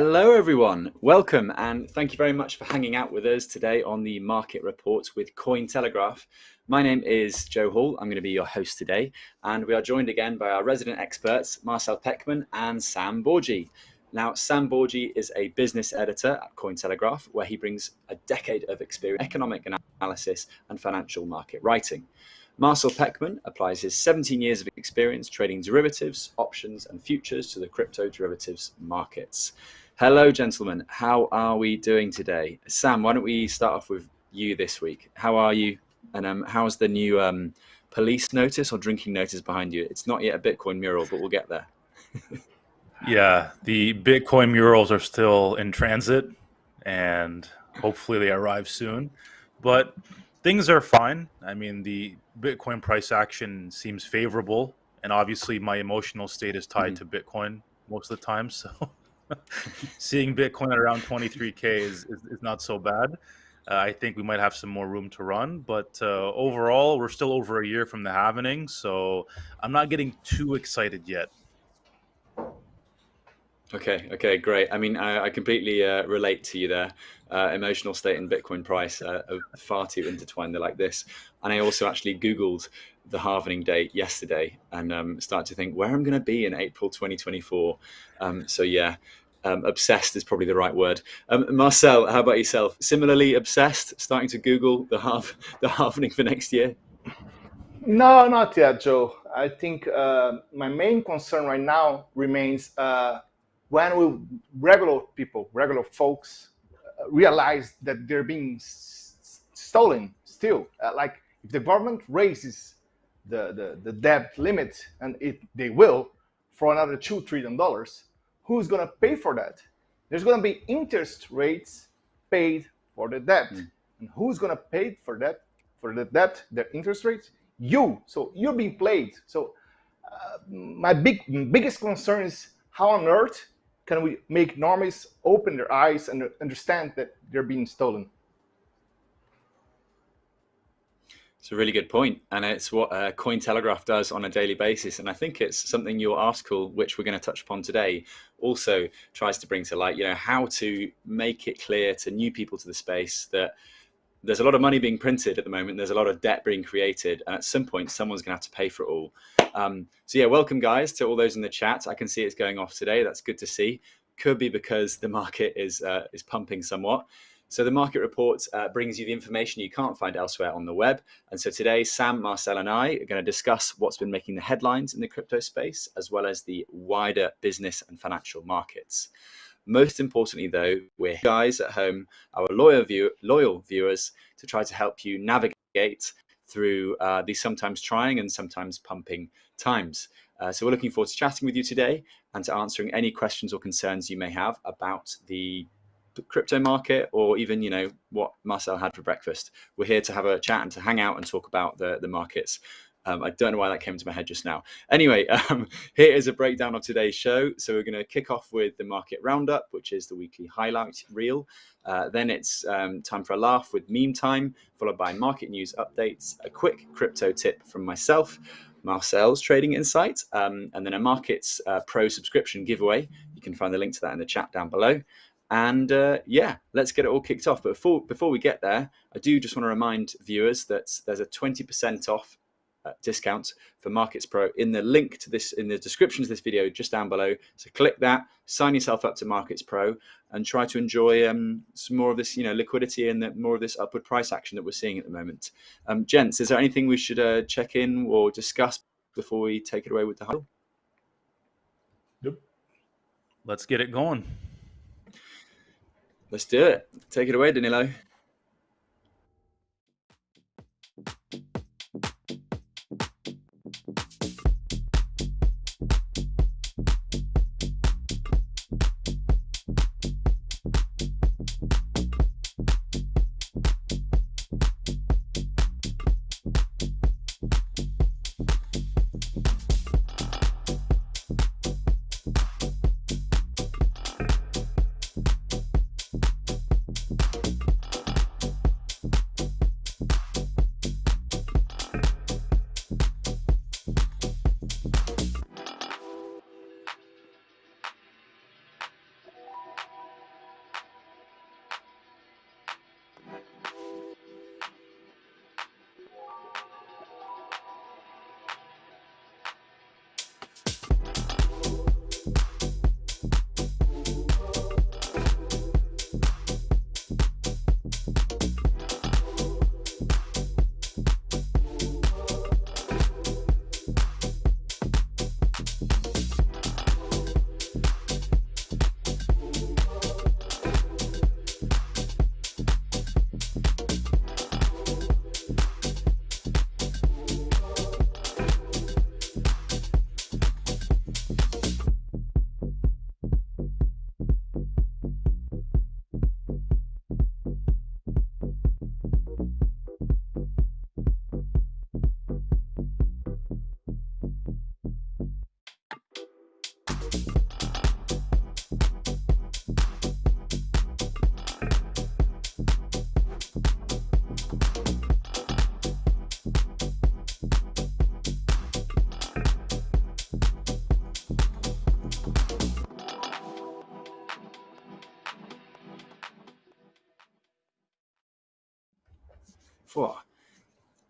Hello, everyone. Welcome, and thank you very much for hanging out with us today on the Market Report with Cointelegraph. My name is Joe Hall. I'm going to be your host today, and we are joined again by our resident experts, Marcel Pechman and Sam Bourgi. Now, Sam Bourgi is a business editor at Cointelegraph, where he brings a decade of experience in economic analysis and financial market writing. Marcel Pechman applies his 17 years of experience trading derivatives, options, and futures to the crypto derivatives markets. Hello, gentlemen. How are we doing today? Sam, why don't we start off with you this week? How are you? And um, how's the new um, police notice or drinking notice behind you? It's not yet a Bitcoin mural, but we'll get there. yeah, the Bitcoin murals are still in transit, and hopefully they arrive soon. But things are fine. I mean, the Bitcoin price action seems favorable, and obviously my emotional state is tied mm-hmm. to Bitcoin most of the time. So seeing Bitcoin at around 23k is, is, is not so bad. Uh, I think we might have some more room to run, but uh, overall, we're still over a year from the halvening, so I'm not getting too excited yet. Okay, okay, great. I mean, I, I completely uh, relate to you there. Uh, emotional state and Bitcoin price are far too intertwined. They're like this. And I also actually Googled the halvening date yesterday and um, started to think where I'm going to be in April 2024. Um, so, yeah, um, obsessed is probably the right word. Um, Marcel, how about yourself? Similarly obsessed, starting to Google the half the halvening for next year? No, not yet, Joe. I think uh, my main concern right now remains uh, when will regular people, regular folks, uh, realize that they're being stolen still. Uh, like if the government raises the, the, the debt limit, and it they will, for another two trillion who's gonna pay for that? There's gonna be interest rates paid for the debt, mm. and who's gonna pay for that? For the debt, the interest rates, you. So you're being played. So uh, my big biggest concern is how on earth can we make normies open their eyes and understand that they're being stolen? It's a really good point, and it's what uh, Cointelegraph does on a daily basis. And I think it's something your article, which we're going to touch upon today, also tries to bring to light. You know how to make it clear to new people to the space that there's a lot of money being printed at the moment. There's a lot of debt being created, and at some point, someone's going to have to pay for it all. Um, so yeah, welcome guys to all those in the chat. I can see it's going off today. That's good to see. Could be because the market is uh, is pumping somewhat. So the market report uh, brings you the information you can't find elsewhere on the web. And so today, Sam, Marcel, and I are going to discuss what's been making the headlines in the crypto space, as well as the wider business and financial markets. Most importantly, though, we're guys at home, our loyal, view, loyal viewers, to try to help you navigate through uh, these sometimes trying and sometimes pumping times. Uh, so we're looking forward to chatting with you today and to answering any questions or concerns you may have about the crypto market or even you know what Marcel had for breakfast. We're here to have a chat and to hang out and talk about the the markets. Um, I don't know why that came to my head just now. Anyway, um, here is a breakdown of today's show. So we're going to kick off with the market roundup, which is the weekly highlight reel. Uh, then it's um, time for a laugh with meme time, followed by market news updates, a quick crypto tip from myself, Marcel's trading insight, um, and then a markets uh, pro subscription giveaway. You can find the link to that in the chat down below. And uh, yeah, let's get it all kicked off. But before before we get there, I do just want to remind viewers that there's a 20% off uh, discount for Markets Pro in the link to this in the description of this video just down below. So click that, sign yourself up to Markets Pro, and try to enjoy um, some more of this, you know, liquidity and the, more of this upward price action that we're seeing at the moment. Um, gents, is there anything we should uh, check in or discuss before we take it away with the huddle? Yep. Let's get it going. Let's do it. Take it away, Danilo.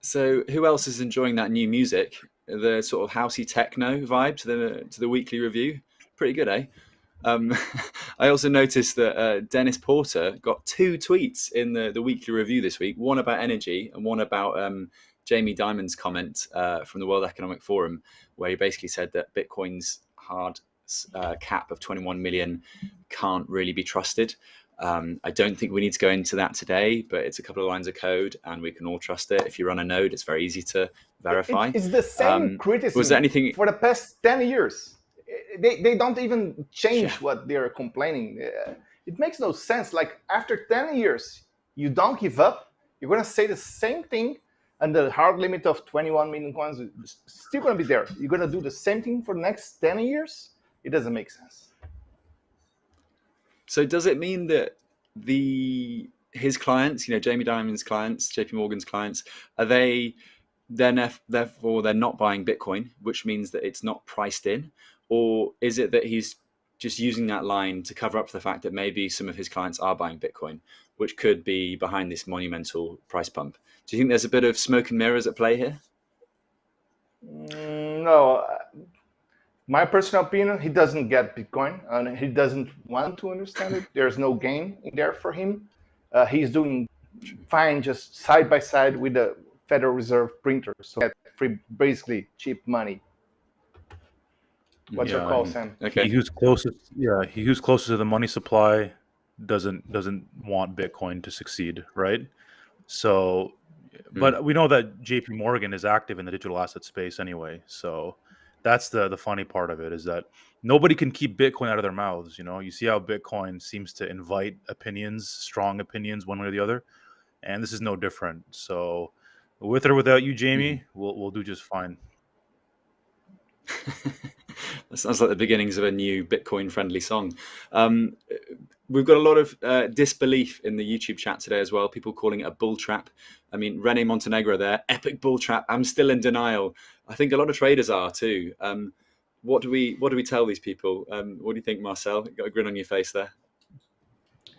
So, who else is enjoying that new music? The sort of housey techno vibe to the to the weekly review. Pretty good, eh? Um, I also noticed that uh, Dennis Porter got two tweets in the, the weekly review this week one about energy and one about um, Jamie Dimon's comment uh, from the World Economic Forum, where he basically said that Bitcoin's hard uh, cap of 21 million can't really be trusted. Um, I don't think we need to go into that today, but it's a couple of lines of code and we can all trust it. If you run a node, it's very easy to verify. it's the same um, criticism was there anything... for the past 10 years. They, they don't even change yeah. what they're complaining. Uh, it makes no sense. Like after 10 years, you don't give up. You're going to say the same thing and the hard limit of 21 million coins is still going to be there. You're going to do the same thing for the next 10 years? It doesn't make sense. So does it mean that the his clients, you know, Jamie Dimon's clients, JP Morgan's clients, are they then therefore they're not buying Bitcoin, which means that it's not priced in, or is it that he's just using that line to cover up the fact that maybe some of his clients are buying Bitcoin, which could be behind this monumental price pump? Do you think there's a bit of smoke and mirrors at play here? Mm, no, my personal opinion, he doesn't get Bitcoin and he doesn't want to understand it. There's no gain in there for him. Uh, he's doing fine just side by side with the Federal Reserve printer. So get free, basically cheap money. What's yeah, your call, Sam? Okay. He who's closest, yeah, he who's closest to the money supply doesn't doesn't want Bitcoin to succeed, right? So, but mm. we know that J.P. Morgan is active in the digital asset space anyway. So, that's the the funny part of it is that nobody can keep Bitcoin out of their mouths. You know, you see how Bitcoin seems to invite opinions, strong opinions, one way or the other, and this is no different. So, with or without you, Jamie, mm-hmm. we'll we'll do just fine. that sounds like the beginnings of a new Bitcoin friendly song. Um, we've got a lot of uh, disbelief in the YouTube chat today as well. People calling it a bull trap. I mean, Rene Montenegro there, epic bull trap. I'm still in denial. I think a lot of traders are too. Um, what do we what do we tell these people? Um, what do you think, Marcel? You got a grin on your face there.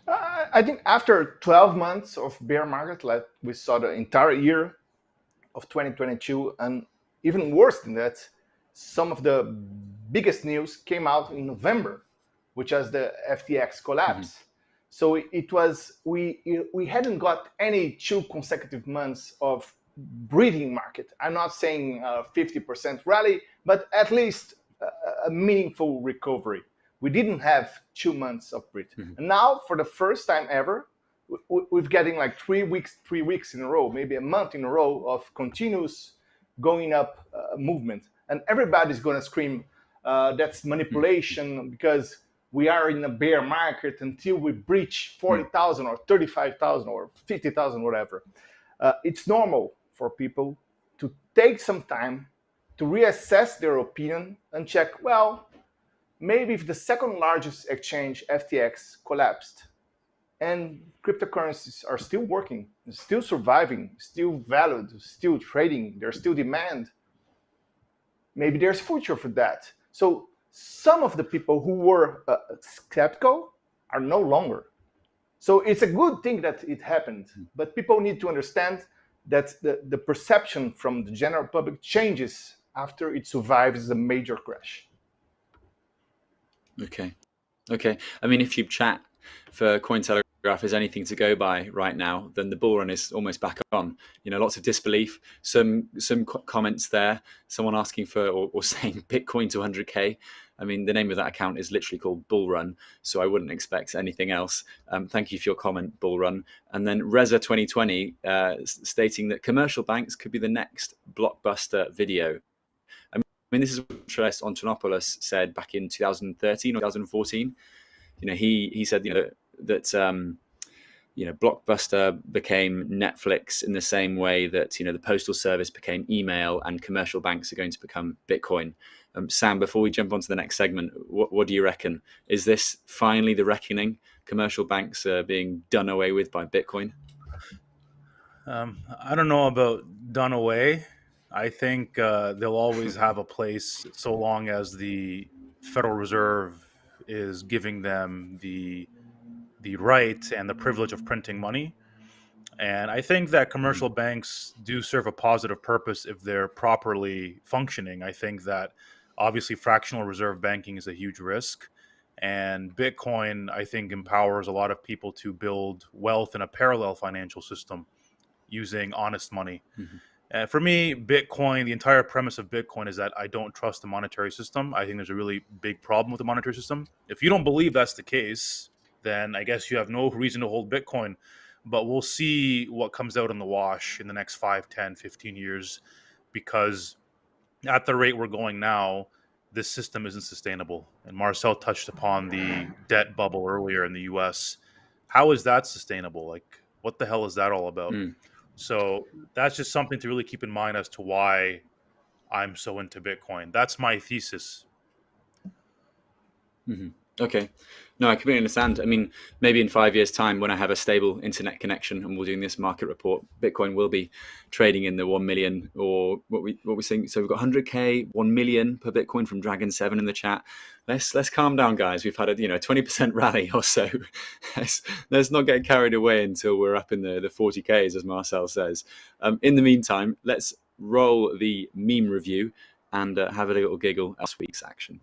Uh, I think after 12 months of bear market, like we saw the entire year of 2022, and even worse than that, some of the biggest news came out in November, which was the FTX collapse. Mm-hmm. So it was we we hadn't got any two consecutive months of breathing market. I'm not saying 50% rally, but at least a, meaningful recovery. We didn't have two months of breath. Mm-hmm. And now, for the first time ever, we're getting like three weeks, three weeks in a row, maybe a month in a row of continuous going up uh, movement, and everybody's going to scream uh, that's manipulation mm-hmm. because we are in a bear market until we breach 40,000 or 35,000 or 50,000, whatever. Uh, it's normal for people to take some time to reassess their opinion and check, well, maybe if the second largest exchange, FTX, collapsed and cryptocurrencies are still working, still surviving, still valued, still trading, there's still demand, maybe there's future for that. So some of the people who were uh, skeptical are no longer. So it's a good thing that it happened, but people need to understand that the, the perception from the general public changes after it survives a major crash. Okay. Okay. I mean, if you chat for Cointelegraph is anything to go by right now, then the bull run is almost back on. You know, lots of disbelief. Some some comments there. Someone asking for or, or saying Bitcoin to 100k. I mean, the name of that account is literally called Bull Run, so I wouldn't expect anything else. Um, thank you for your comment, Bull Run. And then Reza 2020 uh, stating that commercial banks could be the next blockbuster video. I mean, this is what Andreas Antonopoulos said back in 2013 or 2014. You know, he he said you know that um, you know Blockbuster became Netflix in the same way that you know the postal service became email and commercial banks are going to become Bitcoin. Um, Sam, before we jump on to the next segment, what, what do you reckon? Is this finally the reckoning? Commercial banks are being done away with by Bitcoin? Um, I don't know about done away. I think uh, they'll always have a place so long as the Federal Reserve is giving them the the right and the privilege of printing money. And I think that commercial banks do serve a positive purpose if they're properly functioning. I think that obviously fractional reserve banking is a huge risk. And Bitcoin, I think, empowers a lot of people to build wealth in a parallel financial system using honest money. Mm-hmm. Uh, for me, Bitcoin, the entire premise of Bitcoin is that I don't trust the monetary system. I think there's a really big problem with the monetary system. If you don't believe that's the case, then I guess you have no reason to hold Bitcoin. But we'll see what comes out in the wash in the next 5, 10, 15 years because at the rate we're going now, this system isn't sustainable. And Marcel touched upon the debt bubble earlier in the US. How is that sustainable? Like, what the hell is that all about? Mm. So that's just something to really keep in mind as to why I'm so into Bitcoin. That's my thesis. Mm-hmm. Okay. No, I completely understand. I mean, maybe in five years' time, when I have a stable internet connection and we're doing this market report, Bitcoin will be trading in the one million or what we what we're saying. So we've got 100k, one million per Bitcoin from Dragon Seven in the chat. Let's let's calm down, guys. We've had a you know 20% rally or so. let's, let's not get carried away until we're up in the the 40ks, as Marcel says. Um, in the meantime, let's roll the meme review and uh, have a little giggle at last week's action.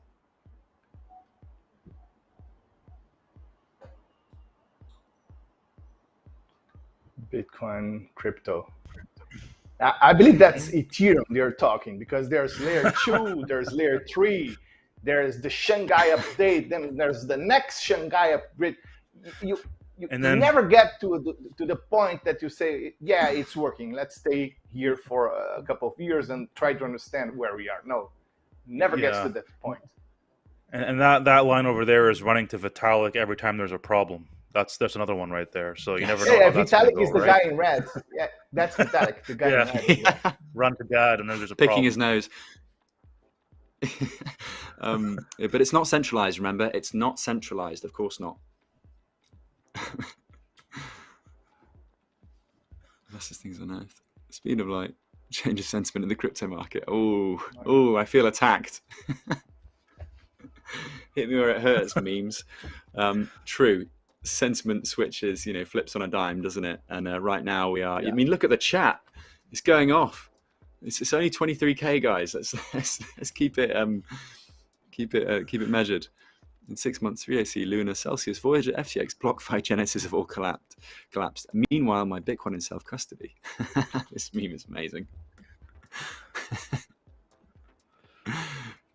Bitcoin, crypto. I believe that's mm-hmm. Ethereum they're talking because there's layer two, there's layer three, there's the Shanghai update, then there's the next Shanghai upgrade. You, you, and then, you never get to the, to the point that you say, yeah, it's working. Let's stay here for a couple of years and try to understand where we are. No, never yeah. gets to that point. And, and that, that line over there is running to Vitalik every time there's a problem. That's that's another one right there. So you never know. Yeah, Vitalik go, is the right? guy in red. Yeah, that's Vitalik, the guy yeah. in red. Yeah. Run to God, and then there's a picking problem. his nose. um, but it's not centralized. Remember, it's not centralized. Of course not. Fastest things on earth. Speed of light. Change of sentiment in the crypto market. Oh, oh, I feel attacked. Hit me where it hurts. memes. Um, true sentiment switches, you know, flips on a dime, doesn't it? And uh, right now we are. Yeah. I mean, look at the chat; it's going off. It's, it's only 23k, guys. Let's let's, let's keep it um keep it uh, keep it measured. In six months, 3AC, Luna, Celsius, Voyager, FTX, BlockFi, Genesis have all collapsed. Collapsed. Meanwhile, my Bitcoin in self custody. this meme is amazing.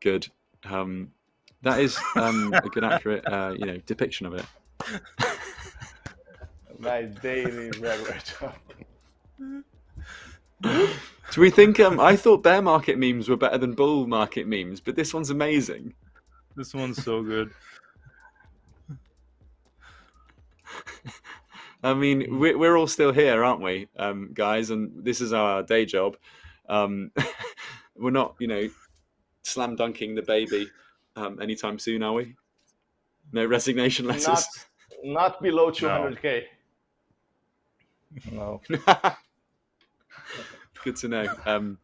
good. Um, that is um, a good, accurate, uh, you know, depiction of it. My daily regular job. Do we think? Um, I thought bear market memes were better than bull market memes, but this one's amazing. This one's so good. I mean, we're, we're all still here, aren't we, um, guys? And this is our day job. Um, we're not, you know, slam dunking the baby um, anytime soon, are we? No resignation letters. Not, not below 200k. No. No. Good to know. Um,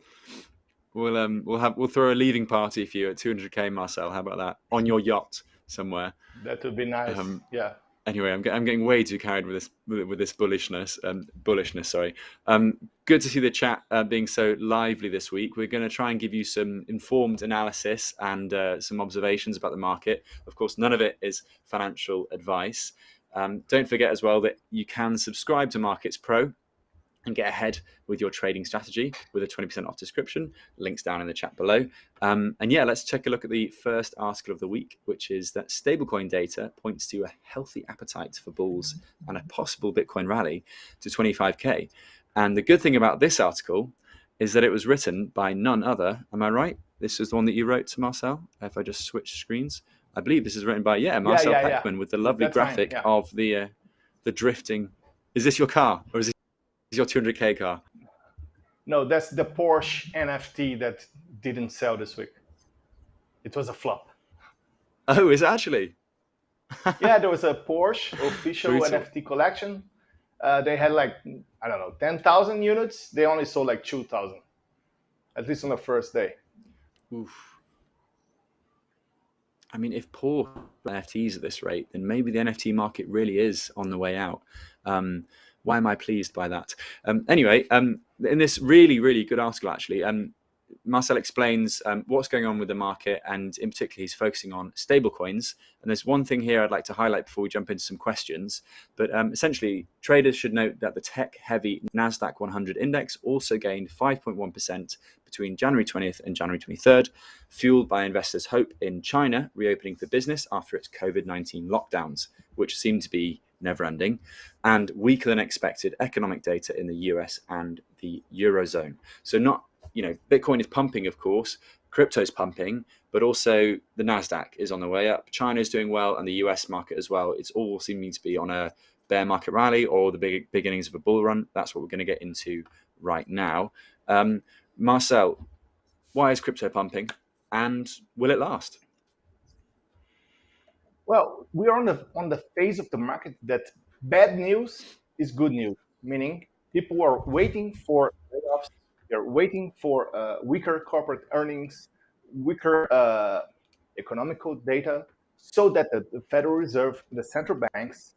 we'll um, we'll have we'll throw a leaving party for you at 200k, Marcel. How about that on your yacht somewhere? That would be nice. Um, yeah anyway, I'm, I'm getting way too carried with this with, this bullishness. Um, bullishness, sorry. Um, good to see the chat uh, being so lively this week. We're going to try and give you some informed analysis and uh, some observations about the market. Of course, none of it is financial advice. Um, don't forget as well that you can subscribe to Markets Pro and get ahead with your trading strategy with a 20% off description. Links down in the chat below. Um, and yeah, let's take a look at the first article of the week, which is that stablecoin data points to a healthy appetite for bulls and a possible Bitcoin rally to 25K. And the good thing about this article is that it was written by none other. Am I right? This is the one that you wrote to Marcel. If I just switch screens, I believe this is written by yeah Marcel yeah, yeah, Pechman with the lovely That's graphic right, of the uh, the drifting. Is this your car or is it your 200k car? No, that's the Porsche NFT that didn't sell this week. It was a flop. Oh, is it actually? yeah, there was a Porsche official NFT collection. Uh, they had like I don't know, ten thousand units. They only sold like two thousand, at least on the first day. Oof. I mean, if poor NFTs at this rate, then maybe the NFT market really is on the way out. Um, why am I pleased by that? Um, anyway, um, in this really, really good article, actually, um, Marcel explains um, what's going on with the market, and in particular, he's focusing on stablecoins. And there's one thing here I'd like to highlight before we jump into some questions. But um, essentially, traders should note that the tech-heavy Nasdaq 100 index also gained 5.1% between January 20th and January 23rd, fueled by investors' hope in China reopening for business after its COVID-19 lockdowns, which seem to be never-ending, and weaker than expected economic data in the US and the eurozone. So not you know, Bitcoin is pumping, of course, crypto's pumping, but also the Nasdaq is on the way up. China is doing well, and the US market as well. It's all seeming to be on a bear market rally or the big beginnings of a bull run. That's what we're going to get into right now. Um, Marcel, why is crypto pumping, and will it last? Well, we are on the on the phase of the market that bad news is good news, meaning people are waiting for layoffs they're waiting for uh, weaker corporate earnings, weaker uh, economical data, so that the, the, Federal Reserve, the central banks,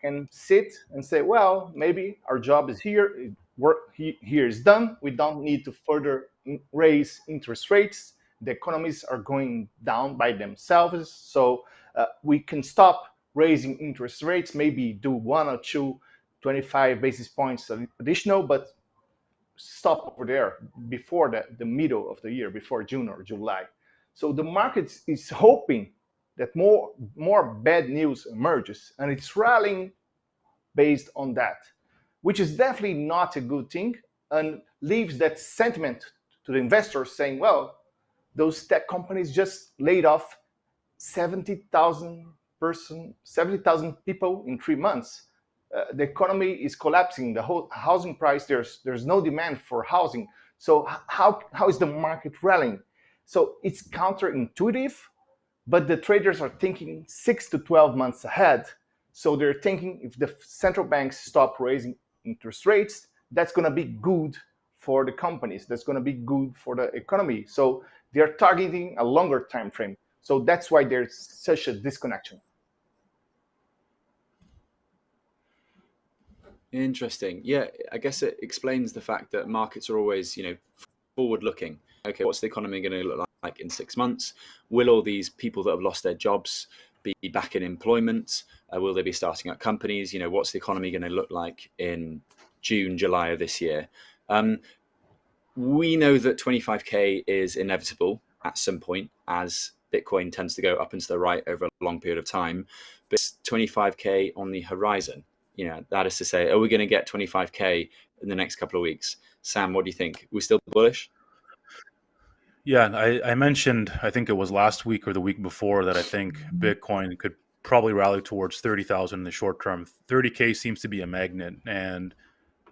can sit and say, well, maybe our job is here, work here is done. We don't need to further raise interest rates. The economies are going down by themselves, so uh, we can stop raising interest rates, maybe do one or two 25 basis points additional, but stop over there before the, the middle of the year, before June or July. So the market is hoping that more, more bad news emerges and it's rallying based on that, which is definitely not a good thing and leaves that sentiment to the investors saying, well, those tech companies just laid off 70,000 person, 70,000 people in three months uh, the economy is collapsing. The whole housing price, there's there's no demand for housing. So how how is the market rallying? So it's counterintuitive, but the traders are thinking six to 12 months ahead. So they're thinking if the central banks stop raising interest rates, that's going to be good for the companies. That's going to be good for the economy. So they're targeting a longer time frame. So that's why there's such a disconnection. Interesting. Yeah, I guess it explains the fact that markets are always, you know, forward looking. Okay, what's the economy going to look like in six months? Will all these people that have lost their jobs be back in employment? Uh, will they be starting up companies? You know, what's the economy going to look like in June, July of this year? Um, we know that 25k is inevitable at some point as Bitcoin tends to go up and to the right over a long period of time, but 25k on the horizon you know, that is to say, are we going to get 25k in the next couple of weeks? Sam, what do you think? we still bullish? Yeah, I, I, mentioned, I think it was last week or the week before, that I think Bitcoin could probably rally towards 30,000 in the short term. 30K seems to be a magnet. And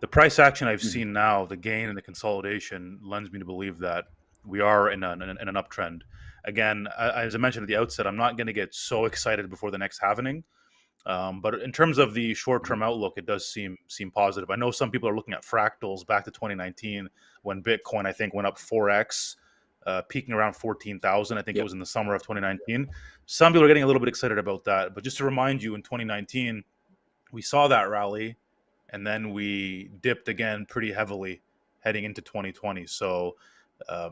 the price action I've mm-hmm. seen now, the gain and the consolidation, lends me to believe that we are in, an, in an uptrend. Again, as I mentioned at the outset, I'm not going to get so excited before the next halvening um, but in terms of the short-term outlook, it does seem seem positive. I know some people are looking at fractals back to 2019 when Bitcoin I think went up 4x, uh, peaking around 14,000. I think yep. it was in the summer of 2019. Some people are getting a little bit excited about that. But just to remind you, in 2019, we saw that rally, and then we dipped again pretty heavily heading into 2020. So uh,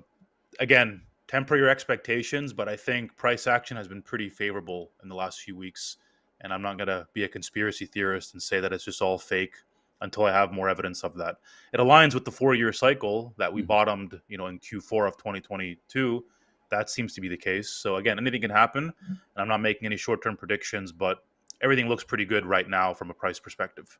again, temper your expectations, but I think price action has been pretty favorable in the last few weeks and I'm not going to be a conspiracy theorist and say that it's just all fake until I have more evidence of that. It aligns with the four-year cycle that we mm-hmm. bottomed, you know, in Q4 of 2022. That seems to be the case. So again, anything can happen, and I'm not making any short-term predictions, but everything looks pretty good right now from a price perspective.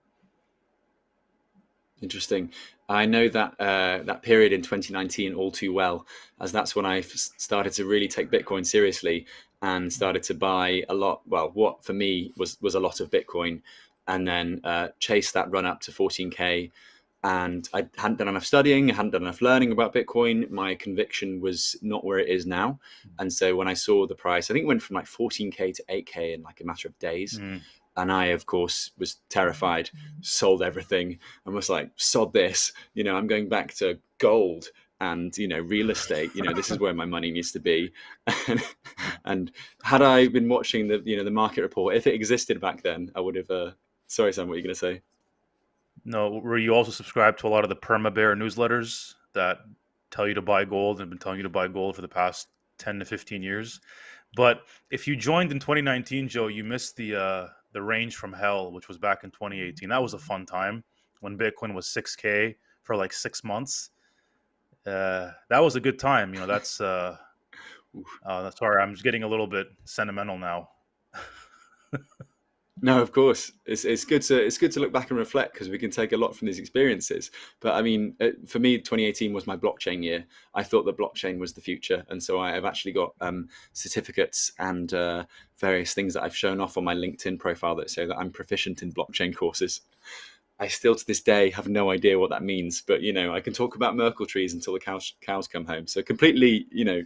Interesting. I know that uh, that period in 2019 all too well, as that's when I started to really take Bitcoin seriously and started to buy a lot. Well, what for me was was a lot of Bitcoin, and then uh, chase that run up to 14k. And I hadn't done enough studying, I hadn't done enough learning about Bitcoin. My conviction was not where it is now. And so when I saw the price, I think it went from like 14k to 8k in like a matter of days. Mm. And I, of course, was terrified, sold everything, and was like, sod this. You know, I'm going back to gold and you know real estate you know this is where my money needs to be and, had i been watching the you know the market report if it existed back then i would have uh, sorry sam what are you going to say No, were you also subscribed to a lot of the Perma Bear newsletters that tell you to buy gold and been telling you to buy gold for the past 10 to 15 years? But if you joined in 2019, Joe, you missed the uh, the range from hell, which was back in 2018. That was a fun time when Bitcoin was 6K for like six months. Uh, that was a good time. You know, that's uh, uh, sorry, I'm just getting a little bit sentimental now. No, of course, it's it's good to it's good to look back and reflect because we can take a lot from these experiences. But I mean, uh, for me, 2018 was my blockchain year. I thought that blockchain was the future, and so I have actually got um, certificates and uh, various things that I've shown off on my LinkedIn profile that say that I'm proficient in blockchain courses. I still to this day have no idea what that means, but you know, I can talk about Merkle trees until the cows cows come home. So completely, you know,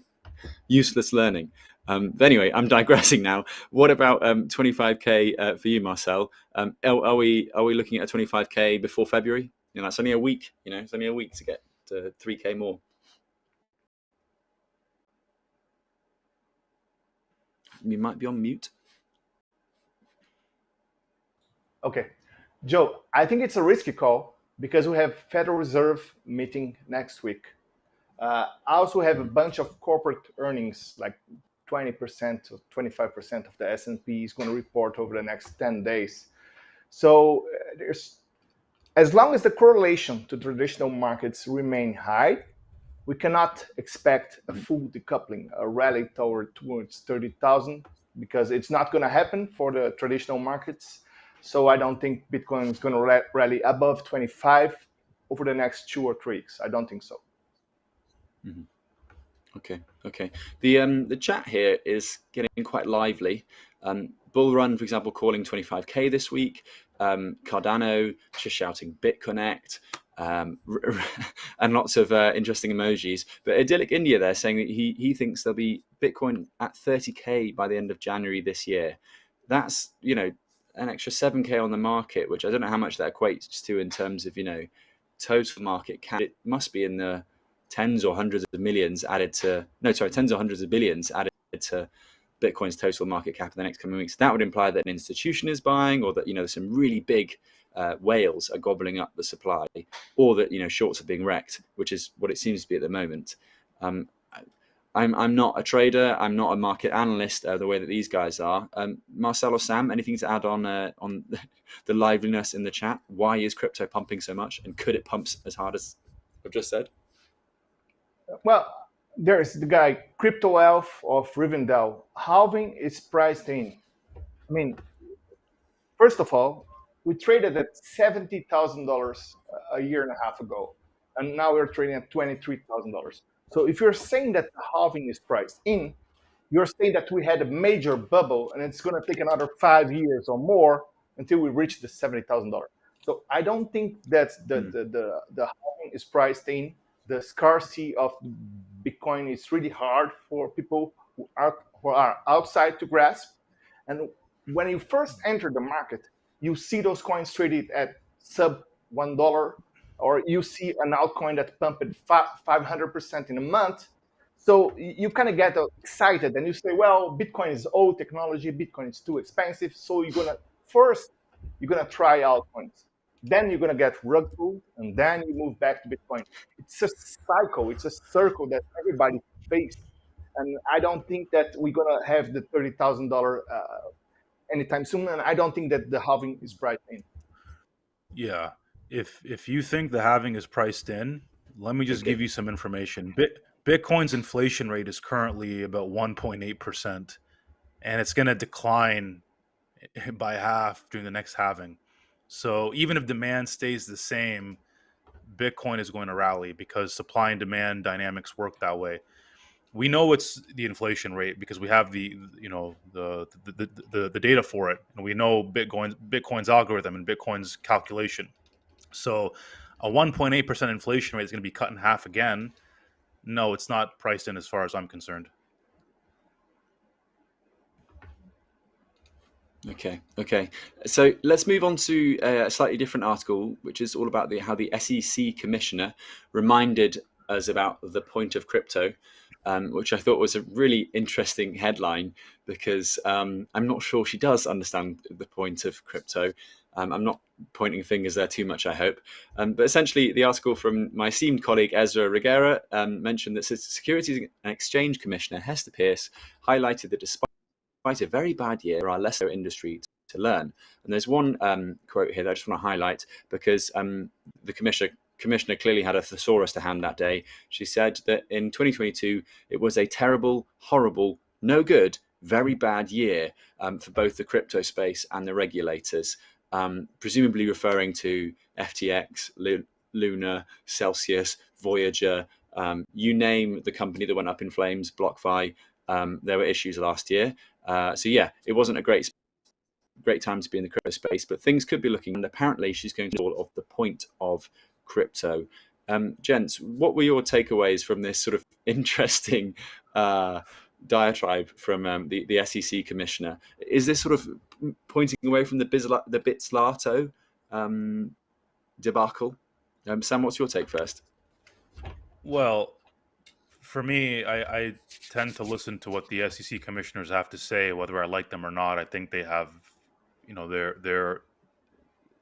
useless learning. Um, but anyway, I'm digressing now. What about um, 25k uh, for you, Marcel? Um, are, are, we are we looking at a 25k before February? You know, it's only a week. You know, it's only a week to get to 3k more. You might be on mute. Okay, Joe. I think it's a risky call because we have Federal Reserve meeting next week. Uh, I also have a bunch of corporate earnings like 20% to 25% of the S&P is going to report over the next 10 days. So uh, there's, as long as the correlation to traditional markets remain high, we cannot expect a full decoupling, a rally toward towards 30,000 because it's not going to happen for the traditional markets. So I don't think Bitcoin is going to rally above 25 over the next two or three weeks. I don't think so. Mm -hmm. Okay, okay. The um the chat here is getting quite lively. Um, Bull Run, for example, calling 25k this week. Um, Cardano just shouting BitConnect. Um, and lots of uh, interesting emojis. But Idyllic India, they're saying that he he thinks there'll be Bitcoin at 30k by the end of January this year. That's you know an extra 7k on the market, which I don't know how much that equates to in terms of you know total market cap. It must be in the tens or hundreds of millions added to no sorry tens or hundreds of billions added to bitcoin's total market cap in the next coming weeks that would imply that an institution is buying or that you know some really big uh, whales are gobbling up the supply or that you know shorts are being wrecked which is what it seems to be at the moment um, I'm, I'm not a trader. I'm not a market analyst uh, the way that these guys are. Um, Marcel or Sam, anything to add on uh, on the liveliness in the chat? Why is crypto pumping so much, and could it pump as hard as I've just said? Well, there's the guy Crypto Elf of Rivendell. Halving is priced in. I mean, first of all, we traded at seventy thousand dollars a year and a half ago, and now we're trading at twenty-three thousand dollars. So if you're saying that the halving is priced in, you're saying that we had a major bubble and it's going to take another five years or more until we reach the seventy thousand dollars. So I don't think that the, mm. the the the halving is priced in the scarcity of Bitcoin is really hard for people who are, who are outside to grasp. And when you first enter the market, you see those coins traded at sub one dollar, or you see an altcoin that pumped 500% in a month. So you kind of get uh, excited and you say, well, Bitcoin is old technology, Bitcoin is too expensive. So you're gonna first, you're gonna try altcoins then you're going to get rug pulled, and then you move back to Bitcoin. It's a cycle, it's a circle that everybody faces. And I don't think that we're going to have the $30,000 uh, anytime soon. And I don't think that the halving is priced in. Yeah. If, if you think the halving is priced in, let me just okay. give you some information. Bit, Bitcoin's inflation rate is currently about 1.8%, and it's going to decline by half during the next halving. So even if demand stays the same, Bitcoin is going to rally because supply and demand dynamics work that way. We know it's the inflation rate because we have the you know the the, the, the, the data for it, and we know Bitcoin's Bitcoin's algorithm and Bitcoin's calculation. So a 1.8 percent inflation rate is going to be cut in half again. No, it's not priced in as far as I'm concerned. Okay, okay. So let's move on to a slightly different article, which is all about the, how the SEC commissioner reminded us about the point of crypto, um, which I thought was a really interesting headline because um, I'm not sure she does understand the point of crypto. Um, I'm not pointing fingers there too much, I hope. Um, but essentially, the article from my esteemed colleague Ezra Reguerra um, mentioned that Securities and Exchange Commissioner Hester Peirce highlighted that despite a very bad year, for our less industry to learn. And there's one um, quote here that I just want to highlight because um, the commissioner commissioner clearly had a thesaurus to hand that day. She said that in 2022 it was a terrible, horrible, no good, very bad year um, for both the crypto space and the regulators, um, presumably referring to FTX, Luna, Celsius, Voyager, um, you name the company that went up in flames, BlockFi. Um, there were issues last year. Uh, so yeah, it wasn't a great great time to be in the crypto space, but things could be looking. And apparently, she's going to all of the point of crypto. Um, gents, what were your takeaways from this sort of interesting uh, diatribe from um, the, the SEC commissioner? Is this sort of pointing away from the, Bizla, the Bitzlato um, debacle? Um, Sam, what's your take first? Well, for me, I, I, tend to listen to what the SEC commissioners have to say, whether I like them or not. I think they have, you know, they're they're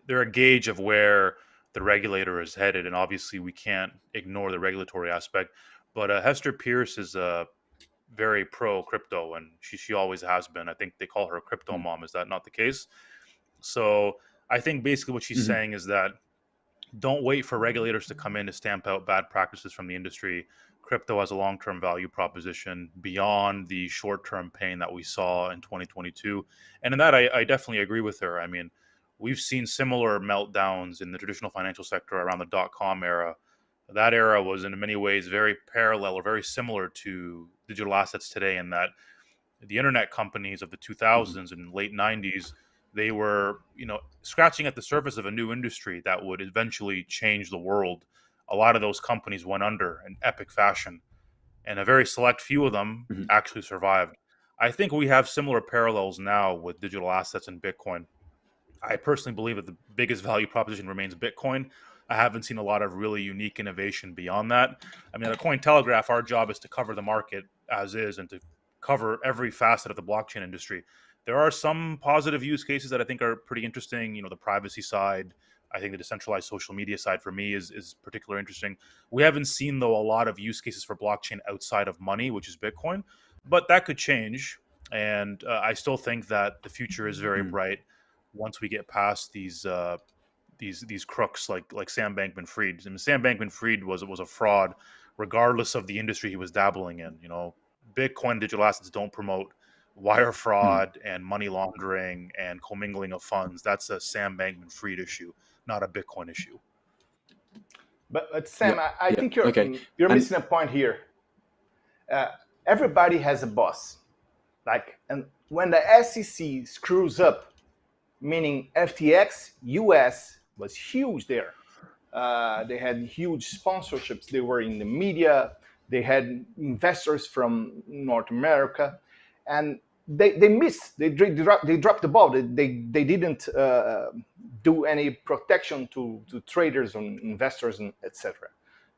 they're a gauge of where the regulator is headed, and obviously we can't ignore the regulatory aspect. But uh, Hester Peirce is a uh, very pro crypto, and she she always has been. I think they call her crypto mm. mom. Is that not the case? So I think basically what she's mm-hmm. saying is that don't wait for regulators to come in to stamp out bad practices from the industry. Crypto has a long term value proposition beyond the short term pain that we saw in 2022. And in that, I, I definitely agree with her. I mean, we've seen similar meltdowns in the traditional financial sector around the dot com era. That era was in many ways very parallel or very similar to digital assets today, in that the internet companies of the 2000s mm-hmm. and late 90s they were you know scratching at the surface of a new industry that would eventually change the world a lot of those companies went under in epic fashion and a very select few of them mm-hmm. actually survived i think we have similar parallels now with digital assets and bitcoin I personally believe that the biggest value proposition remains Bitcoin. I haven't seen a lot of really unique innovation beyond that. I mean, at Cointelegraph, our job is to cover the market as is and to cover every facet of the blockchain industry. There are some positive use cases that I think are pretty interesting. You know, the privacy side. I think the decentralized social media side for me is is particularly interesting. We haven't seen though a lot of use cases for blockchain outside of money, which is Bitcoin, but that could change. And uh, I still think that the future is very mm-hmm. bright once we get past these uh, these these crooks like like Sam Bankman-Fried. I mean, Sam Bankman-Fried was was a fraud, regardless of the industry he was dabbling in. You know, Bitcoin digital assets don't promote wire hmm. fraud mm. and money laundering and commingling of funds. That's a Sam Bankman-Fried issue, not a Bitcoin issue. But, but Sam, yeah. I, I yeah. think you're okay. you're and, missing a point here. Uh, everybody has a boss, like, and when the SEC screws up, meaning FTX US was huge there. Uh, they had huge sponsorships. They were in the media. They had investors from North America, and they, they missed. They, they, dropped, they dropped the ball. They, they, they didn't uh, do any protection to, to traders and investors and etc.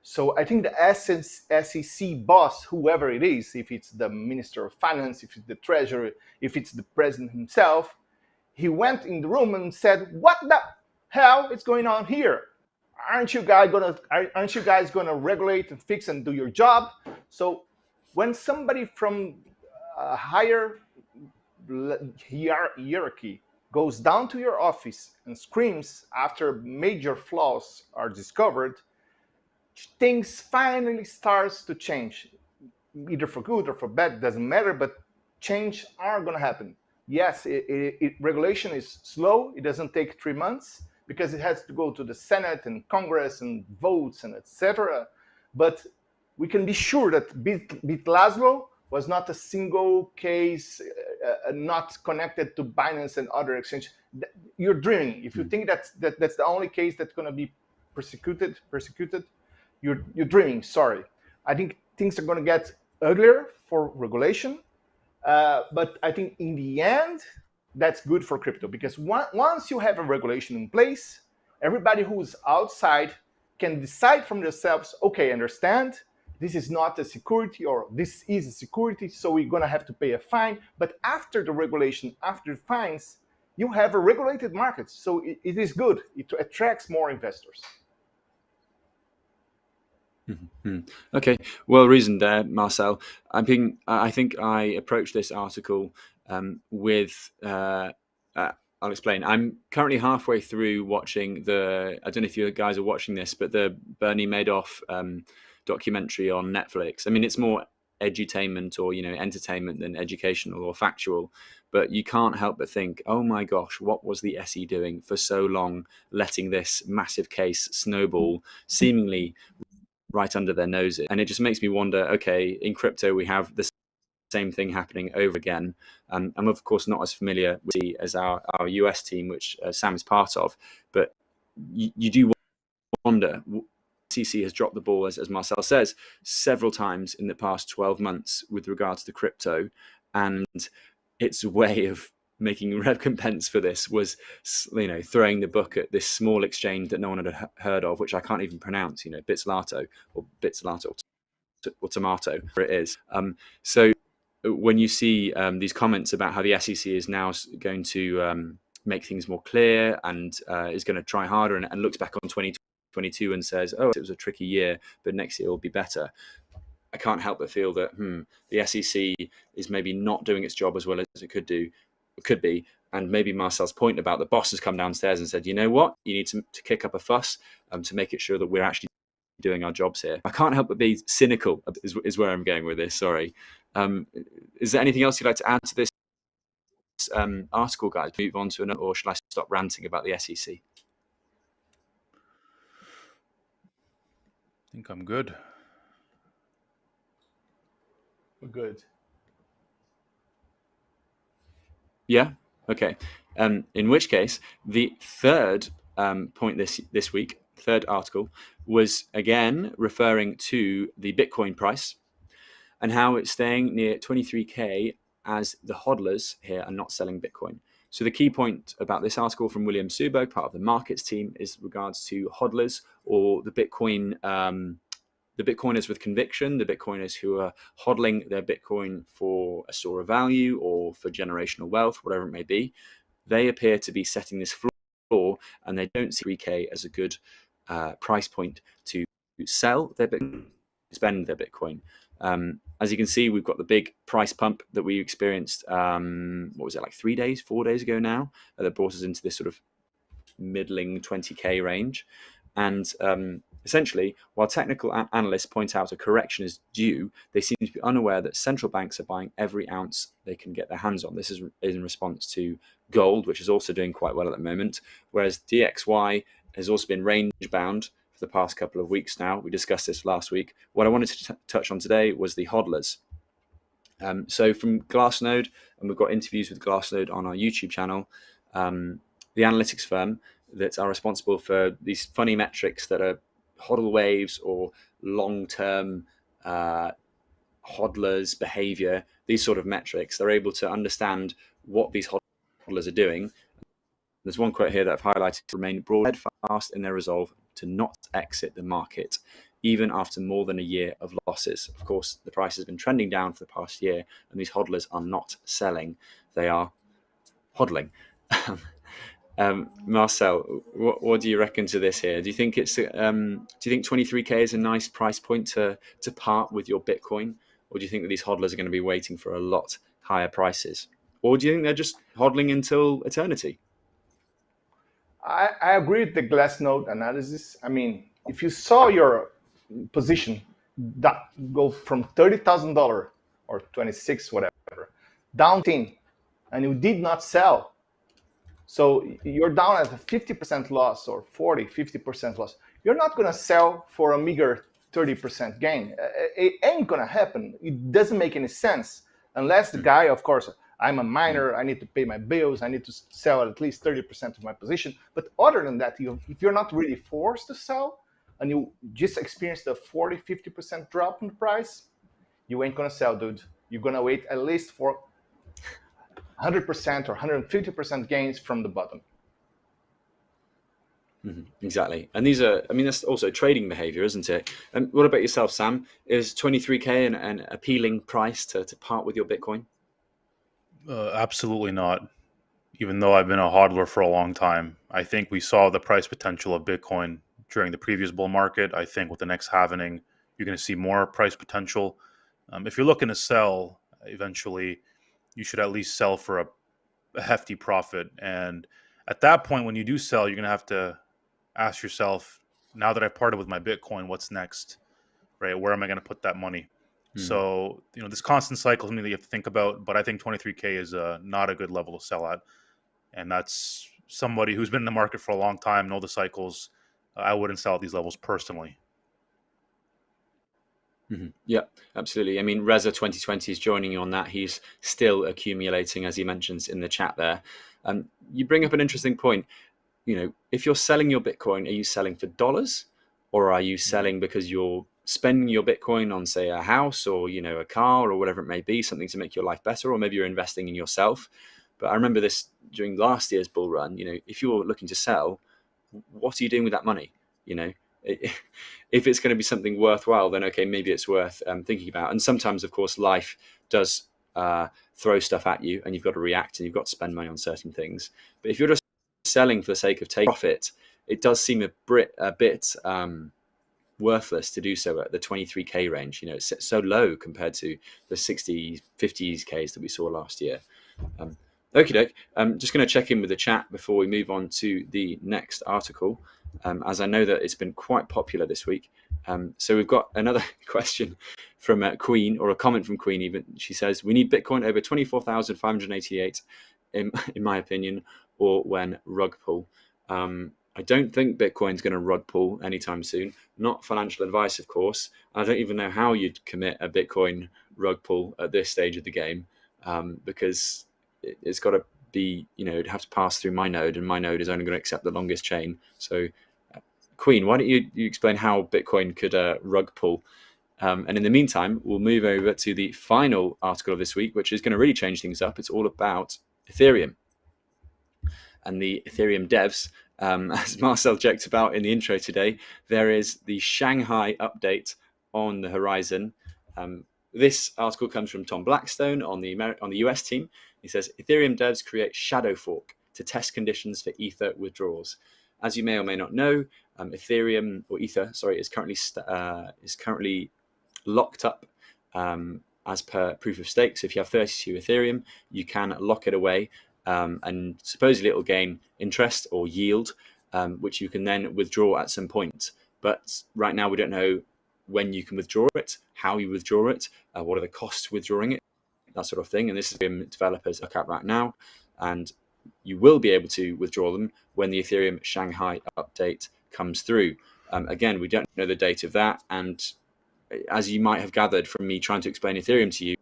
So I think the SEC boss, whoever it is, if it's the Minister of Finance, if it's the Treasury, if it's the President himself, he went in the room and said, "What the hell is going on here? Aren't you guys gonna aren't you guys gonna regulate and fix and do your job?" So when somebody from a higher hierarchy goes down to your office and screams after major flaws are discovered, things finally starts to change, either for good or for bad, doesn't matter, but change are gonna happen yes, it, it, it, regulation is slow. It doesn't take three months because it has to go to the Senate and Congress and votes and etc. But we can be sure that Bit, Bitlazlo was not a single case, uh, uh, not connected to Binance and other exchanges. You're dreaming. If you hmm. think that, that that's the only case that's going to be persecuted, persecuted, you're, you're dreaming. Sorry. I think things are going to get uglier for regulation uh, but I think in the end, that's good for crypto because one, once you have a regulation in place, everybody who's outside can decide from themselves, okay, understand, this is not a security or this is a security, so we're gonna have to pay a fine. But after the regulation, after fines, you have a regulated market. So it, it is good. It attracts more investors. Mm-hmm. Okay, well reasoned there, Marcel. I think I think I approached this article um, with. Uh, uh, I'll explain. I'm currently halfway through watching the. I don't know if you guys are watching this, but the Bernie Madoff um, documentary on Netflix. I mean, it's more edutainment or you know entertainment than educational or factual but you can't help but think oh my gosh what was the SE doing for so long letting this massive case snowball seemingly right under their noses. And it just makes me wonder, okay, in crypto, we have the same thing happening over again. Um, I'm of course not as familiar with as our, our US team, which uh, Sam is part of, but you, you do wonder, CC has dropped the ball, as, as Marcel says, several times in the past 12 months with regards to crypto. And its way of making recompense for this was you know throwing the book at this small exchange that no one had heard of which i can't even pronounce you know bitslato or bitslato or tomato it is um, so uh, when you see um, these comments about how the sec is now going to um, make things more clear and uh, is going to try harder and, and looks back on 2022 and says oh it was a tricky year but next year will be better I can't help but feel that hmm, the SEC is maybe not doing its job as well as it could do could be. And maybe Marcel's point about the boss has come downstairs and said, you know what, you need to, to kick up a fuss um, to make it sure that we're actually doing our jobs here. I can't help but be cynical, is, is where I'm going with this. Sorry. Um, is there anything else you'd like to add to this um, article, guys? Move on to another, or should I stop ranting about the SEC? Think I'm good. We're good. Yeah. Okay. Um, in which case, the third um, point this this week, third article, was again referring to the Bitcoin price and how it's staying near 23k as the hodlers here are not selling Bitcoin. So the key point about this article from William Suberg, part of the markets team, is regards to hodlers or the Bitcoin um, the Bitcoiners with conviction, the Bitcoiners who are hodling their Bitcoin for a store of value or for generational wealth, whatever it may be, they appear to be setting this floor and they don't see 3K as a good uh, price point to sell their Bitcoin, spend their Bitcoin. Um, as you can see, we've got the big price pump that we experienced, um, what was it, like three days, four days ago now, uh, that brought us into this sort of middling 20K range. And um, Essentially, while technical analysts point out a correction is due, they seem to be unaware that central banks are buying every ounce they can get their hands on. This is in response to gold, which is also doing quite well at the moment, whereas DXY has also been range bound for the past couple of weeks now. We discussed this last week. What I wanted to touch on today was the hodlers. Um, so from Glassnode, and we've got interviews with Glassnode on our YouTube channel, um, the analytics firm that are responsible for these funny metrics that are hodl waves or long-term uh, hodlers behavior, these sort of metrics, they're able to understand what these hodlers are doing. There's one quote here that I've highlighted, remain broad fast in their resolve to not exit the market, even after more than a year of losses. Of course, the price has been trending down for the past year, and these hodlers are not selling, they are hodling. Um, Marcel, what, what, do you reckon to this here? Do you think it's um, do you think 23k is a nice price point to to part with your Bitcoin, or do you think that these hodlers are going to be waiting for a lot higher prices, or do you think they're just hodling until eternity? I, I agree with the Glassnode analysis. I mean, if you saw your position that go from thirty thousand dollar or twenty six whatever down ten, and you did not sell so you're down at a 50% loss or 40, 50% loss. You're not going to sell for a meager 30% gain. It ain't going to happen. It doesn't make any sense unless the guy, of course, I'm a miner, I need to pay my bills, I need to sell at least 30% of my position. But other than that, you, if you're not really forced to sell and you just experience the 40, 50% drop in price, you ain't going to sell, dude. You're going to wait at least for 100% or 150% gains from the bottom. Mm-hmm. Exactly. And these are, I mean, that's also trading behavior, isn't it? And what about yourself, Sam? Is 23K an, an appealing price to, to part with your Bitcoin? Uh, absolutely not. even though I've been a hodler for a long time, I think we saw the price potential of Bitcoin during the previous bull market. I think with the next halvening, you're going to see more price potential. Um, if you're looking to sell eventually, you should at least sell for a, a hefty profit. And at that point, when you do sell, you're going to have to ask yourself, now that I've parted with my Bitcoin, what's next? Right? Where am I going to put that money? Hmm. So, you know, this constant cycle is something that you have to think about. But I think 23K is uh, not a good level to sell at. And that's somebody who's been in the market for a long time, know the cycles. I wouldn't sell at these levels personally. Mm-hmm. Yeah, absolutely. I mean, Reza 2020 is joining you on that. He's still accumulating, as he mentions in the chat there. Um, you bring up an interesting point. You know, if you're selling your Bitcoin, are you selling for dollars or are you mm-hmm. selling because you're spending your Bitcoin on, say, a house or, you know, a car or whatever it may be, something to make your life better, or maybe you're investing in yourself. But I remember this during last year's bull run. You know, if you're looking to sell, what are you doing with that money? You know, if it's going to be something worthwhile, then okay, maybe it's worth um, thinking about. And sometimes, of course, life does uh, throw stuff at you, and you've got to react, and you've got to spend money on certain things. But if you're just selling for the sake of taking profit, it does seem a, bit, a bit um, worthless to do so at the 23k range. You know, it's so low compared to the 60, 50s Ks that we saw last year. Um, Okie doke. I'm just going to check in with the chat before we move on to the next article um, as I know that it's been quite popular this week. Um, so we've got another question from uh, Queen, or a comment from Queen even. She says, we need Bitcoin over 24,588, in, in my opinion, or when rug pull. Um, I don't think Bitcoin's going to rug pull anytime soon. Not financial advice, of course. I don't even know how you'd commit a Bitcoin rug pull at this stage of the game um, because it, has got to be, you know, it'd have to pass through my node, and my node is only going to accept the longest chain. So Queen, why don't you, you explain how Bitcoin could uh, rug pull? Um, and in the meantime, we'll move over to the final article of this week, which is going to really change things up. It's all about Ethereum and the Ethereum devs. Um, as Marcel joked about in the intro today, there is the Shanghai update on the horizon. Um, this article comes from Tom Blackstone on the Ameri on the US team. He says Ethereum devs create shadow fork to test conditions for Ether withdrawals. As you may or may not know, um, Ethereum or Ether, sorry, is currently uh, is currently locked up um, as per proof of stake. So if you have 32 Ethereum, you can lock it away, um, and supposedly it will gain interest or yield, um, which you can then withdraw at some point. But right now we don't know when you can withdraw it, how you withdraw it, uh, what are the costs withdrawing it, that sort of thing. And this is being developers look at right now, and you will be able to withdraw them when the Ethereum Shanghai update comes through. Um, again, we don't know the date of that. And as you might have gathered from me trying to explain Ethereum to you,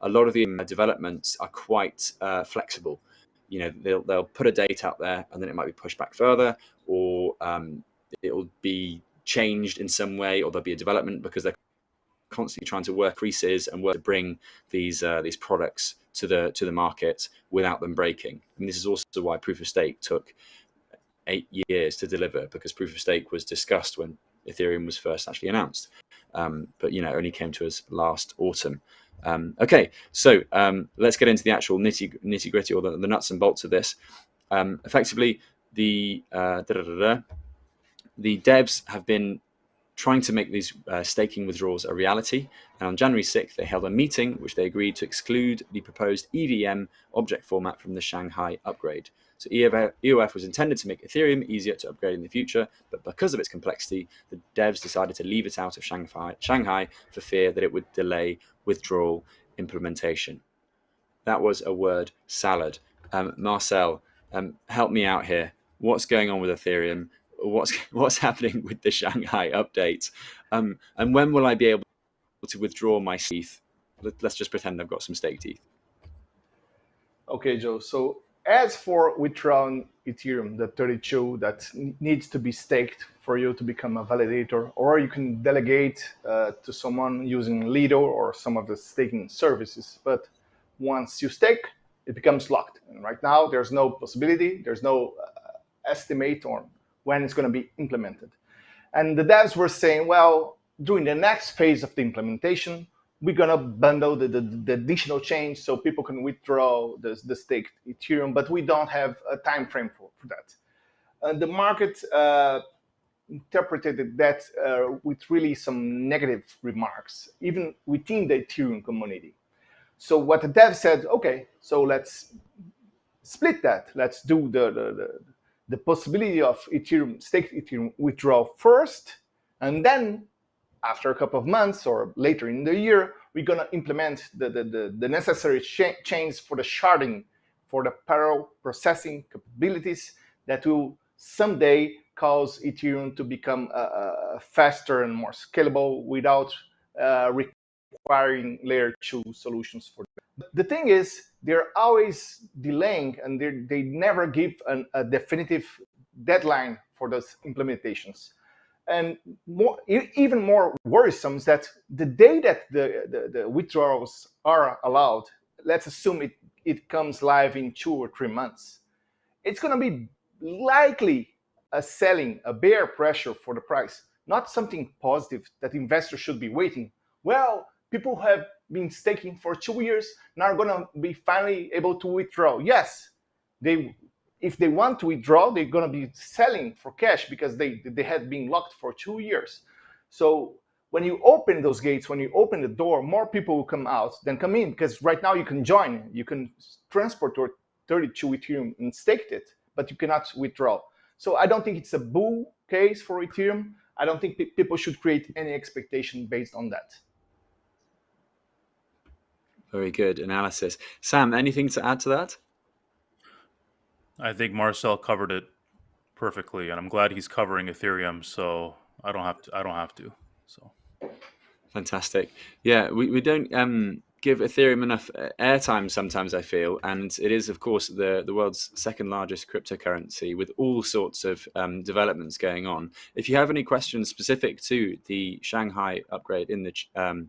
a lot of the developments are quite uh, flexible. You know, they'll, they'll put a date out there and then it might be pushed back further or um, it'll be changed in some way or there'll be a development because they're constantly trying to work creases and work to bring these uh, these products to the to the market without them breaking. And this is also why proof of stake took eight years to deliver because proof of stake was discussed when Ethereum was first actually announced, um, but you know only came to us last autumn. Um, okay, so um, let's get into the actual nitty nitty gritty or the, the, nuts and bolts of this. Um, effectively, the uh, da -da -da the devs have been trying to make these uh, staking withdrawals a reality. And on January 6th, they held a meeting which they agreed to exclude the proposed EVM object format from the Shanghai upgrade. So EOF was intended to make Ethereum easier to upgrade in the future, but because of its complexity, the devs decided to leave it out of Shanghai, Shanghai for fear that it would delay withdrawal implementation. That was a word salad. Um, Marcel, um, help me out here. What's going on with Ethereum? what's what's happening with the Shanghai update, um, and when will I be able to withdraw my ETH? Let's just pretend I've got some staked ETH. Okay, Joe. So as for withdrawing Ethereum, the 32 that needs to be staked for you to become a validator, or you can delegate uh, to someone using Lido or some of the staking services. But once you stake, it becomes locked. And right now, there's no possibility, there's no uh, estimate or when it's going to be implemented. And the devs were saying, well, during the next phase of the implementation, we're gonna bundle the, the, the, additional change so people can withdraw the, the staked Ethereum, but we don't have a time frame for, for that. And the market uh, interpreted that uh, with really some negative remarks, even within the Ethereum community. So what the dev said, okay, so let's split that. Let's do the, the, the, the possibility of Ethereum, staked Ethereum withdraw first, and then after a couple of months or later in the year, we're going to implement the, the, the, the necessary cha changes for the sharding, for the parallel processing capabilities that will someday cause Ethereum to become uh, uh, faster and more scalable without uh, requiring layer two solutions for them. The thing is, they're always delaying and they never give an, a definitive deadline for those implementations. And more, even more worrisome is that the day that the, the, the withdrawals are allowed, let's assume it, it comes live in two or three months, it's going to be likely a selling, a bear pressure for the price, not something positive that investors should be waiting. Well, people have been staking for two years, now are going to be finally able to withdraw. Yes, they if they want to withdraw, they're going to be selling for cash because they, they had been locked for two years. So when you open those gates, when you open the door, more people will come out than come in because right now you can join, you can transport your 32 Ethereum and stake it, but you cannot withdraw. So I don't think it's a bull case for Ethereum. I don't think people should create any expectation based on that. Very good analysis. Sam, anything to add to that? I think Marcel covered it perfectly, and I'm glad he's covering Ethereum, so I don't have to. I don't have to. So fantastic. Yeah, we, we don't um, give Ethereum enough uh, airtime sometimes. I feel, and it is, of course, the the world's second largest cryptocurrency with all sorts of um, developments going on. If you have any questions specific to the Shanghai upgrade in the um,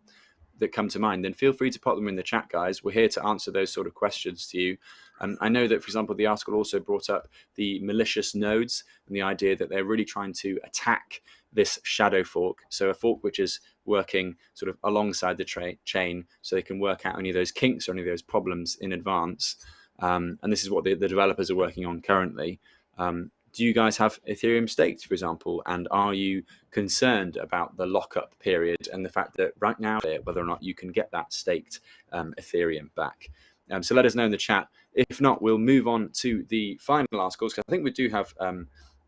that come to mind, then feel free to pop them in the chat, guys. We're here to answer those sort of questions to you. And I know that, for example, the article also brought up the malicious nodes and the idea that they're really trying to attack this shadow fork. So a fork which is working sort of alongside the chain so they can work out any of those kinks or any of those problems in advance. Um, and this is what the, the, developers are working on currently. Um, do you guys have Ethereum staked, for example? And are you concerned about the lockup period and the fact that right now, whether or not you can get that staked um, Ethereum back? Um, so let us know in the chat. If not, we'll move on to the final articles because I think we do have um,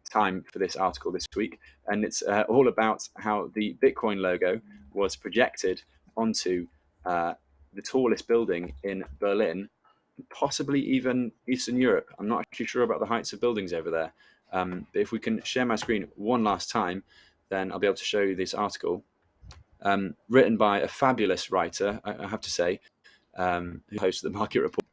time for this article this week, and it's uh, all about how the Bitcoin logo was projected onto uh, the tallest building in Berlin, possibly even Eastern Europe. I'm not actually sure about the heights of buildings over there, um, but if we can share my screen one last time, then I'll be able to show you this article. Um, written by a fabulous writer, I, I have to say, um, who hosts the Market Report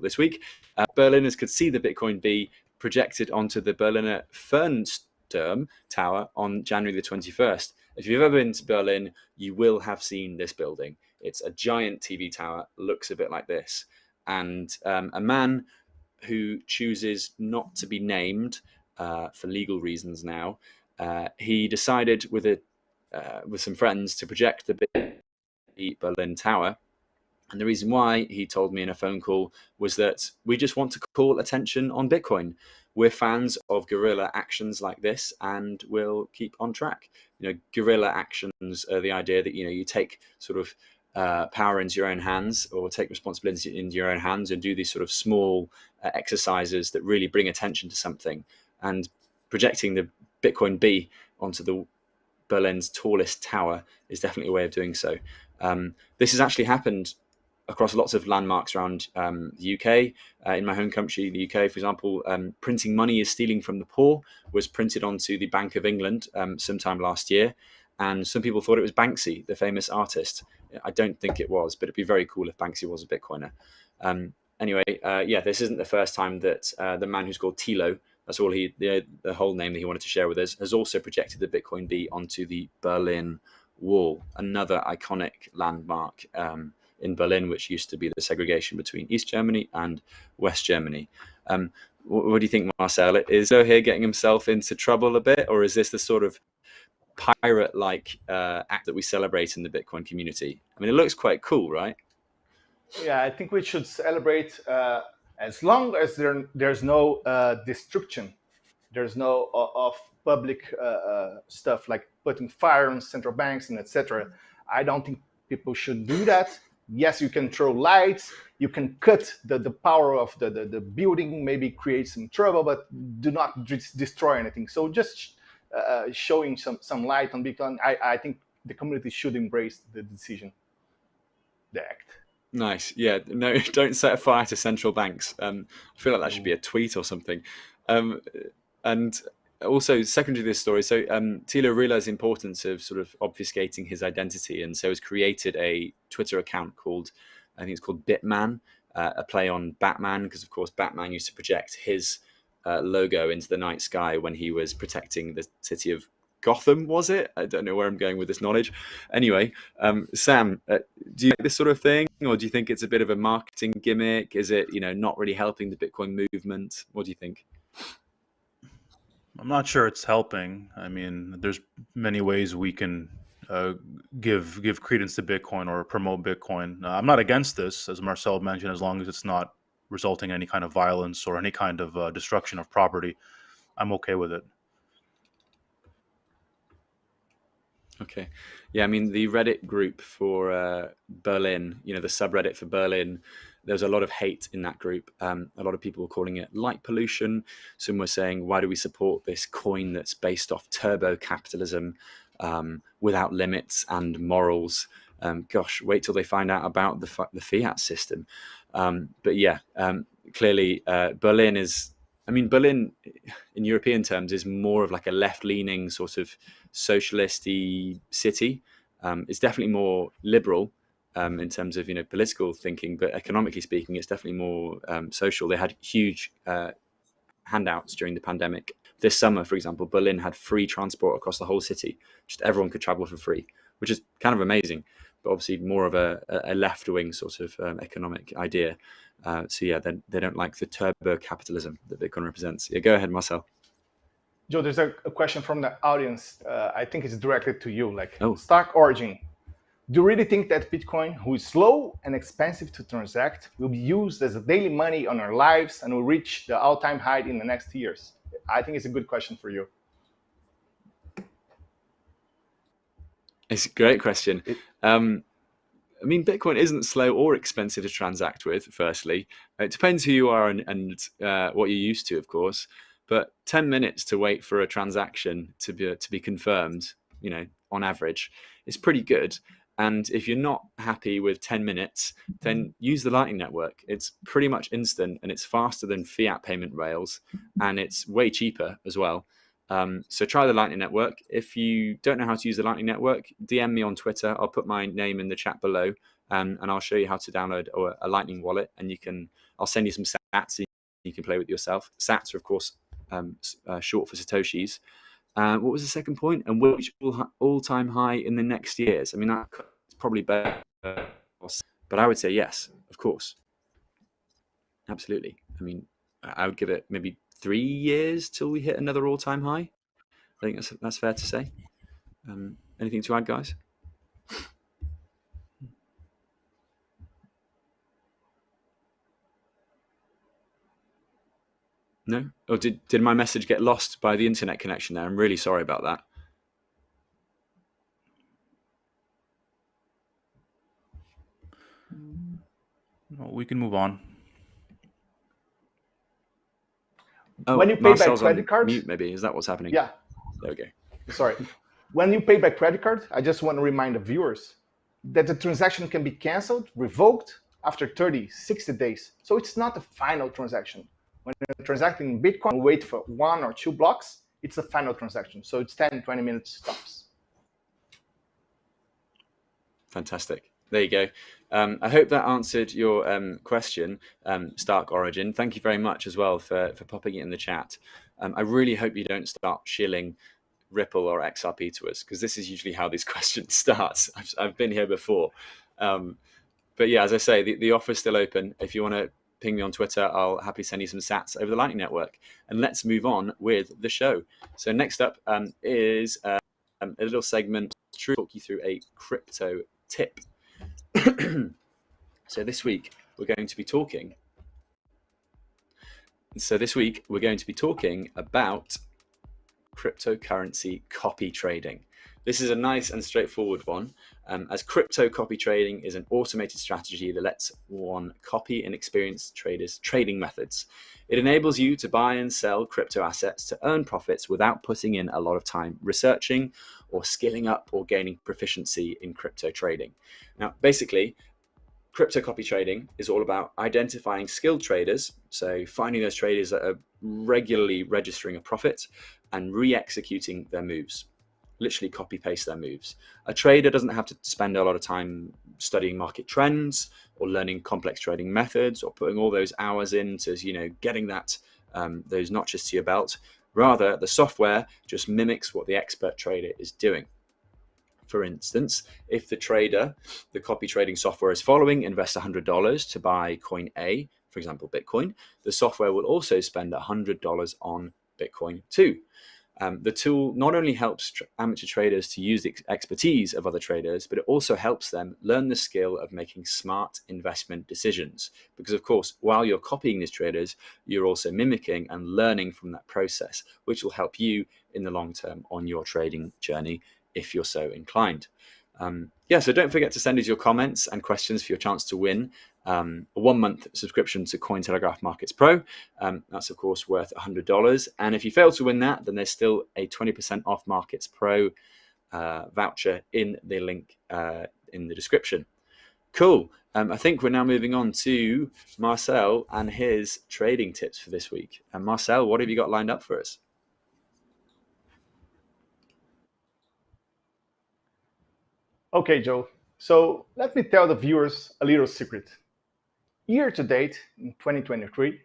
this week. Uh, Berliners could see the Bitcoin B projected onto the Berliner Fernsehturm Tower on January the 21st. If you've ever been to Berlin, you will have seen this building. It's a giant TV tower, looks a bit like this. And um, a man who chooses not to be named uh, for legal reasons now, uh, he decided with a uh, with some friends to project the Berlin Tower and the reason why he told me in a phone call was that we just want to call attention on Bitcoin. We're fans of guerrilla actions like this and we'll keep on track. You know, guerrilla actions are the idea that, you know, you take sort of uh, power into your own hands or take responsibility into your own hands and do these sort of small uh, exercises that really bring attention to something. And projecting the Bitcoin B onto the Berlin's tallest tower is definitely a way of doing so. Um, this has actually happened across lots of landmarks around um, the UK. Uh, in my home country, the UK, for example, um, printing money is stealing from the poor was printed onto the Bank of England um, sometime last year. And some people thought it was Banksy, the famous artist. I don't think it was, but it'd be very cool if Banksy was a Bitcoiner. Um, anyway, uh, yeah, this isn't the first time that uh, the man who's called Tilo, that's all he, the, the whole name that he wanted to share with us, has also projected the Bitcoin B onto the Berlin Wall, another iconic landmark um, in Berlin, which used to be the segregation between East Germany and West Germany. Um, what, what, do you think, Marcel? Is O'Hare getting himself into trouble a bit, or is this the sort of pirate-like uh, act that we celebrate in the Bitcoin community. I mean, it looks quite cool, right? Yeah, I think we should celebrate uh, as long as there, there's no uh, destruction, there's no uh, of public uh, uh, stuff like putting fire on central banks and etc. I don't think people should do that. Yes, you can throw lights, you can cut the, the power of the, the, the building, maybe create some trouble, but do not destroy anything. So just uh, showing some, some light on Bitcoin, I, I think the community should embrace the decision, the act. Nice. Yeah. No, don't set a fire to central banks. Um, I feel like that should be a tweet or something. Um, and also, secondary to this story, so um, Thilo realized the importance of sort of obfuscating his identity, and so has created a Twitter account called, I think it's called Bitman, uh, a play on Batman, because of course Batman used to project his uh, logo into the night sky when he was protecting the city of Gotham, was it? I don't know where I'm going with this knowledge. Anyway, um, Sam, uh, do you like this sort of thing, or do you think it's a bit of a marketing gimmick? Is it, you know, not really helping the Bitcoin movement? What do you think? I'm not sure it's helping. I mean, there's many ways we can uh, give give credence to Bitcoin or promote Bitcoin. Uh, I'm not against this, as Marcel mentioned, as long as it's not resulting in any kind of violence or any kind of uh, destruction of property. I'm okay with it. Okay. Yeah, I mean, the Reddit group for uh, Berlin, you know, the subreddit for Berlin, there's a lot of hate in that group. Um, a lot of people were calling it light pollution. Some were saying, why do we support this coin that's based off turbo capitalism um, without limits and morals? Um, gosh, wait till they find out about the, the fiat system. Um, but yeah, um, clearly uh, Berlin is, I mean, Berlin in European terms is more of like a left leaning sort of socialisty city. Um, it's definitely more liberal um, in terms of you know political thinking, but economically speaking, it's definitely more um, social. They had huge uh, handouts during the pandemic. This summer, for example, Berlin had free transport across the whole city. Just everyone could travel for free, which is kind of amazing. But obviously, more of a, a left wing sort of um, economic idea. Uh, so yeah, they, they don't like the turbo capitalism that Bitcoin represents. Yeah, go ahead, Marcel. Joe, there's a, a question from the audience. Uh, I think it's directed to you. Like, oh. Stark Origin, do you really think that Bitcoin, who is slow and expensive to transact, will be used as a daily money on our lives and will reach the all-time high in the next years? I think it's a good question for you. It's a great question. Um, I mean, Bitcoin isn't slow or expensive to transact with, firstly. It depends who you are and, and uh, what you're used to, of course. But 10 minutes to wait for a transaction to be, to be confirmed, you know, on average, is pretty good. And if you're not happy with 10 minutes, then use the Lightning Network. It's pretty much instant and it's faster than fiat payment rails and it's way cheaper as well. Um, so try the Lightning Network. If you don't know how to use the Lightning Network, DM me on Twitter. I'll put my name in the chat below um, and I'll show you how to download a, a Lightning wallet and you can, I'll send you some sats you can play with yourself. Sats are of course um, uh, short for Satoshis. Uh, what was the second point? And which all-time high in the next years? I mean, that's probably better, but I would say yes, of course. Absolutely. I mean, I would give it maybe three years till we hit another all-time high. I think that's that's fair to say. Um, anything to add, guys? No? Or did, did my message get lost by the internet connection there? I'm really sorry about that. Well, we can move on. Oh, when you pay by credit card, mute maybe is that what's happening? Yeah. There we go. Sorry. When you pay by credit card, I just want to remind the viewers that the transaction can be canceled, revoked after 30, 60 days. So it's not the final transaction. When you're transacting in Bitcoin, wait for one or two blocks, it's a final transaction. So it's 10, 20 minutes stops. Fantastic. There you go. Um, I hope that answered your um, question, um, Stark Origin. Thank you very much as well for, for popping it in the chat. Um, I really hope you don't start shilling Ripple or XRP to us, because this is usually how these questions start. I've, I've been here before. Um, but yeah, as I say, the, the offer's still open. If you want to ping me on Twitter. I'll happily send you some sats over the Lightning Network. And let's move on with the show. So next up um, is um, a little segment to talk you through a crypto tip. so this week we're going to be talking. So this week we're going to be talking about cryptocurrency copy trading. This is a nice and straightforward one, um, as crypto copy trading is an automated strategy that lets one copy inexperienced traders' trading methods. It enables you to buy and sell crypto assets to earn profits without putting in a lot of time researching or skilling up or gaining proficiency in crypto trading. Now, basically, crypto copy trading is all about identifying skilled traders, so finding those traders that are regularly registering a profit and re-executing their moves literally copy paste their moves. A trader doesn't have to spend a lot of time studying market trends or learning complex trading methods or putting all those hours into you know getting that um, those notches to your belt. Rather, the software just mimics what the expert trader is doing. For instance, if the trader, the copy trading software is following, invests $100 to buy coin A, for example, Bitcoin, the software will also spend $100 on Bitcoin too. Um, the tool not only helps tr amateur traders to use the expertise of other traders, but it also helps them learn the skill of making smart investment decisions. Because of course, while you're copying these traders, you're also mimicking and learning from that process, which will help you in the long term on your trading journey if you're so inclined. Um, yeah, so don't forget to send us your comments and questions for your chance to win um, a one month subscription to Cointelegraph Markets Pro. Um, that's, of course, worth $100. And if you fail to win that, then there's still a 20% off Markets Pro uh, voucher in the link uh, in the description. Cool. Um, I think we're now moving on to Marcel and his trading tips for this week. And Marcel, what have you got lined up for us? Okay, Joe. So let me tell the viewers a little secret. Year to date, in 2023,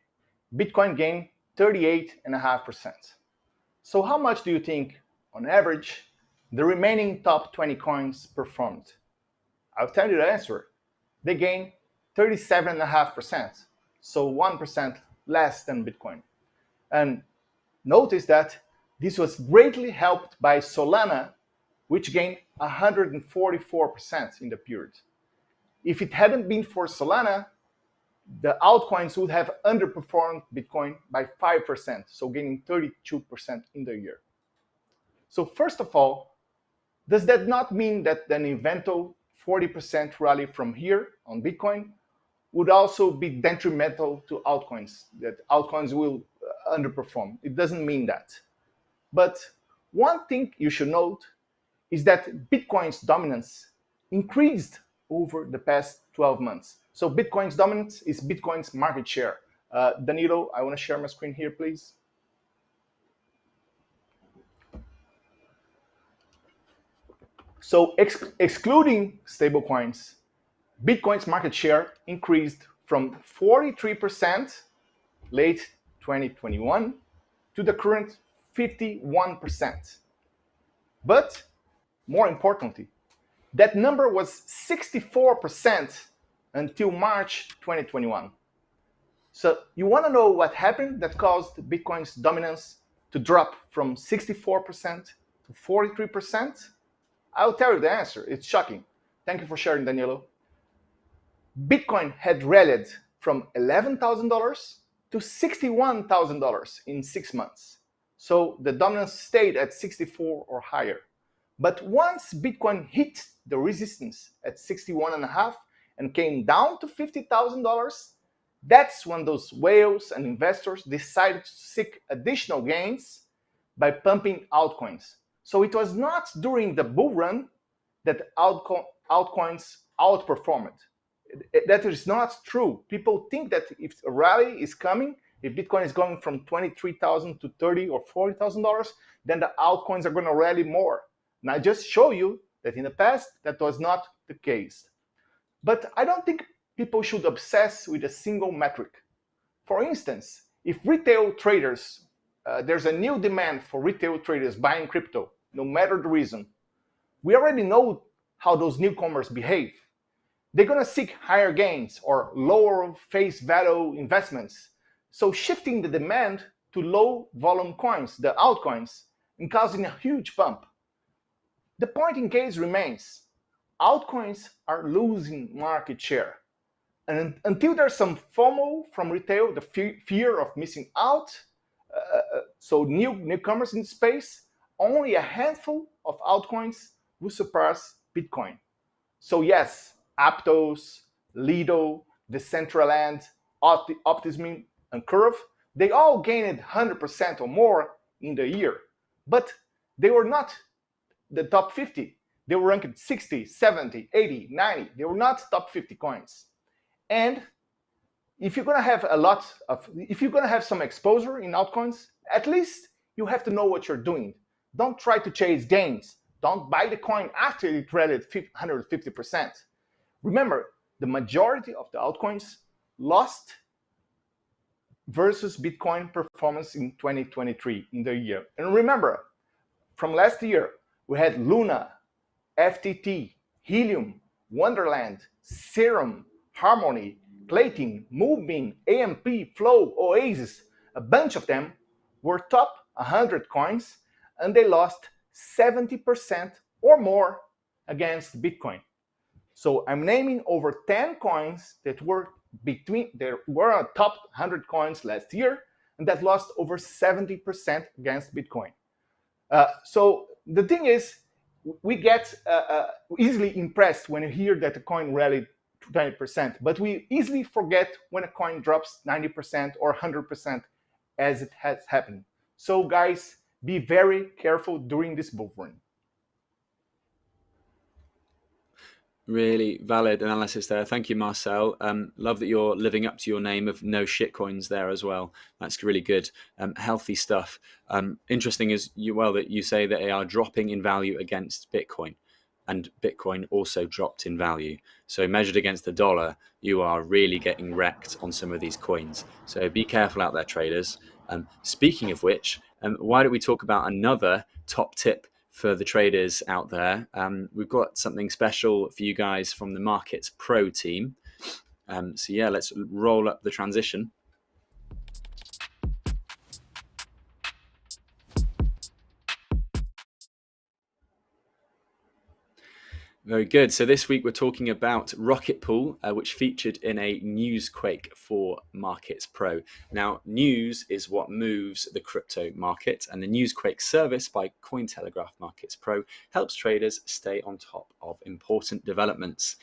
Bitcoin gained 38.5%. So how much do you think, on average, the remaining top 20 coins performed? I'll tell you the answer. They gained 37.5%, so 1% less than Bitcoin. And notice that this was greatly helped by Solana, which gained 144% in the period. If it hadn't been for Solana, the altcoins would have underperformed Bitcoin by 5%, so gaining 32% in the year. So first of all, does that not mean that an eventual 40% rally from here on Bitcoin would also be detrimental to altcoins, that altcoins will uh, underperform? It doesn't mean that. But one thing you should note is that Bitcoin's dominance increased over the past 12 months. So Bitcoin's dominance is Bitcoin's market share. Uh, Danilo, I want to share my screen here, please. So ex excluding stablecoins, Bitcoin's market share increased from 43% late 2021 to the current 51%. But more importantly, that number was 64% until March 2021. So you want to know what happened that caused Bitcoin's dominance to drop from 64% to 43%? I'll tell you the answer. It's shocking. Thank you for sharing, Danilo. Bitcoin had rallied from $11,000 to $61,000 in six months. So the dominance stayed at 64 or higher. But once Bitcoin hit the resistance at 61 and a half and came down to $50,000, that's when those whales and investors decided to seek additional gains by pumping altcoins. So it was not during the bull run that altco altcoins outperformed. That is not true. People think that if a rally is coming, if Bitcoin is going from 23,000 to 30 or $40,000, then the altcoins are going to rally more. And I just show you that in the past, that was not the case. But I don't think people should obsess with a single metric. For instance, if retail traders, uh, there's a new demand for retail traders buying crypto, no matter the reason, we already know how those newcomers behave. They're going to seek higher gains or lower face value investments. So shifting the demand to low volume coins, the altcoins, and causing a huge bump. The point in case remains altcoins are losing market share. And until there's some FOMO from retail, the fear of missing out, uh, uh, so new newcomers in space, only a handful of altcoins will surpass Bitcoin. So yes, Aptos, Lido, Decentraland, Optimism, and Curve, they all gained 100% or more in the year. But they were not the top 50. They were ranked 60, 70, 80, 90. They were not top 50 coins. And if you're gonna have a lot of, if you're gonna have some exposure in altcoins, at least you have to know what you're doing. Don't try to chase gains. Don't buy the coin after it traded 150%. Remember, the majority of the altcoins lost versus Bitcoin performance in 2023 in the year. And remember, from last year, we had Luna, FTT, Helium, Wonderland, Serum, Harmony, Klaytn, Moonbeam, AMP, Flow, Oasis, a bunch of them were top 100 coins and they lost 70% or more against Bitcoin. So I'm naming over 10 coins that were between there were a top 100 coins last year and that lost over 70% against Bitcoin. Uh, so the thing is, we get uh, uh, easily impressed when you hear that a coin rallied 20%, but we easily forget when a coin drops 90% or 100% as it has happened. So guys, be very careful during this bull run. Really valid analysis there. Thank you, Marcel. Um, love that you're living up to your name of no shitcoins there as well. That's really good. Um, healthy stuff. Um, interesting is you well that you say that they are dropping in value against Bitcoin, and Bitcoin also dropped in value. So measured against the dollar, you are really getting wrecked on some of these coins. So be careful out there, traders. Um, speaking of which, um, why don't we talk about another top tip for the traders out there. Um, we've got something special for you guys from the Markets Pro team. Um, so yeah, let's roll up the transition. Very good. So this week we're talking about Rocket Pool, uh, which featured in a newsquake for Markets Pro. Now, news is what moves the crypto market, and the Newsquake service by Cointelegraph Markets Pro helps traders stay on top of important developments.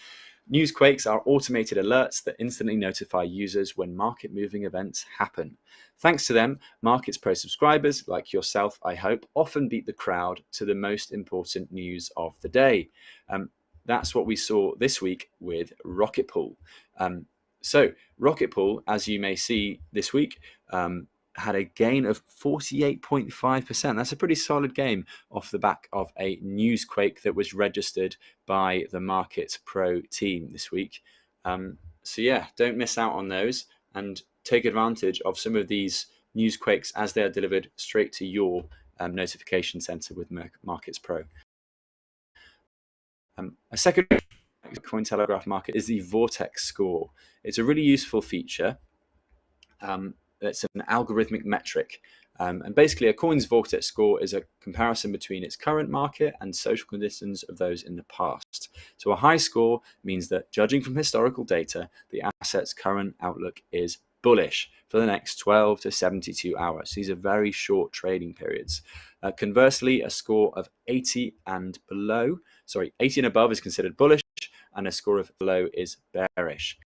Newsquakes are automated alerts that instantly notify users when market moving events happen. Thanks to them, Markets Pro subscribers, like yourself, I hope, often beat the crowd to the most important news of the day. Um, that's what we saw this week with Rocket Pool. Um, so, Rocket Pool, as you may see this week, um, had a gain of 48.5%. That's a pretty solid game off the back of a newsquake that was registered by the Markets Pro team this week. Um, so, yeah, don't miss out on those and take advantage of some of these newsquakes as they are delivered straight to your um, notification center with Markets Pro. Um, a second Cointelegraph market is the VORTECS score. It's a really useful feature. Um, it's an algorithmic metric. Um, and basically, a coin's VORTECS score is a comparison between its current market and social conditions of those in the past. So, a high score means that, judging from historical data, the asset's current outlook is bullish for the next 12 to 72 hours. These are very short trading periods. Uh, conversely, a score of 80 and below, sorry, 80 and above is considered bullish, and a score of below is bearish.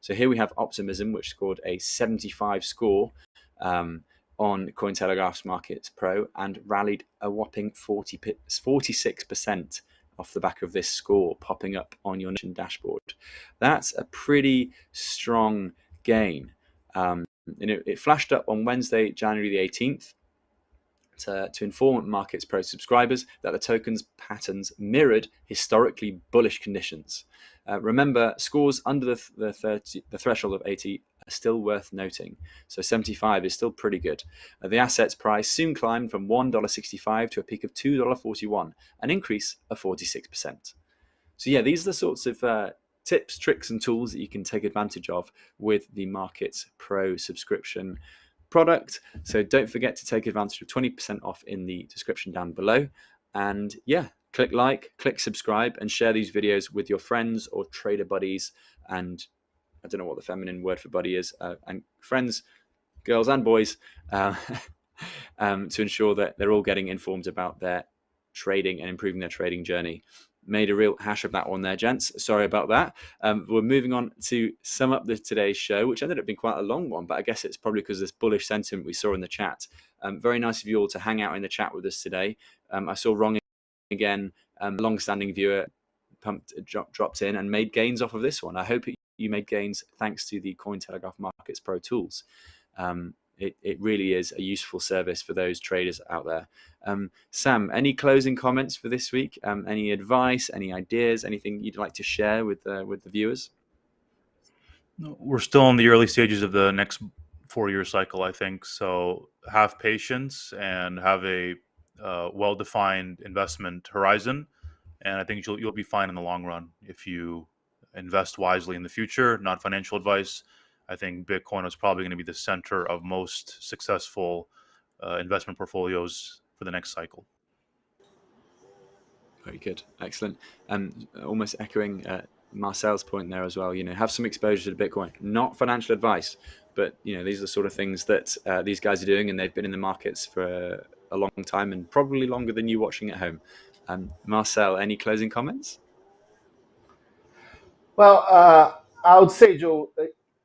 So here we have Optimism, which scored a 75 score um, on Cointelegraph's Markets Pro and rallied a whopping 40, 46% off the back of this score popping up on your nation dashboard. That's a pretty strong gain. Um, and it, it flashed up on Wednesday, January the 18th, to, to, inform Markets Pro subscribers that the token's patterns mirrored historically bullish conditions. Uh, remember, scores under the, the, 30, the threshold of 80 are still worth noting. So 75 is still pretty good. Uh, the asset's price soon climbed from $1.65 to a peak of $2.41, an increase of 46%. So yeah, these are the sorts of uh, tips, tricks, and tools that you can take advantage of with the Markets Pro subscription product. So don't forget to take advantage of 20% off in the description down below. And yeah, click like, click subscribe, and share these videos with your friends or trader buddies. And I don't know what the feminine word for buddy is, uh, and friends, girls and boys, uh, um, to ensure that they're all getting informed about their trading and improving their trading journey. Made a real hash of that one there, gents. Sorry about that. Um, we're moving on to sum up the today's show, which ended up being quite a long one, but I guess it's probably because this bullish sentiment we saw in the chat. Um, very nice of you all to hang out in the chat with us today. Um, I saw Wrong again, um, long-standing viewer, pumped dropped in and made gains off of this one. I hope you made gains thanks to the Cointelegraph Markets Pro tools. Um, it, it really is a useful service for those traders out there. Um, Sam, any closing comments for this week? Um, any advice, any ideas, anything you'd like to share with uh, with the viewers? We're still in the early stages of the next four-year cycle, I think. So have patience and have a uh, well-defined investment horizon, and I think you'll you'll be fine in the long run if you invest wisely in the future. Not financial advice. I think Bitcoin is probably going to be the center of most successful uh, investment portfolios for the next cycle. Very good, excellent. Um, almost echoing uh, Marcel's point there as well. You know, have some exposure to Bitcoin. Not financial advice, but you know, these are the sort of things that uh, these guys are doing, and they've been in the markets for a long time, and probably longer than you watching at home. Um, Marcel, any closing comments? Well, uh, I would say, Joe,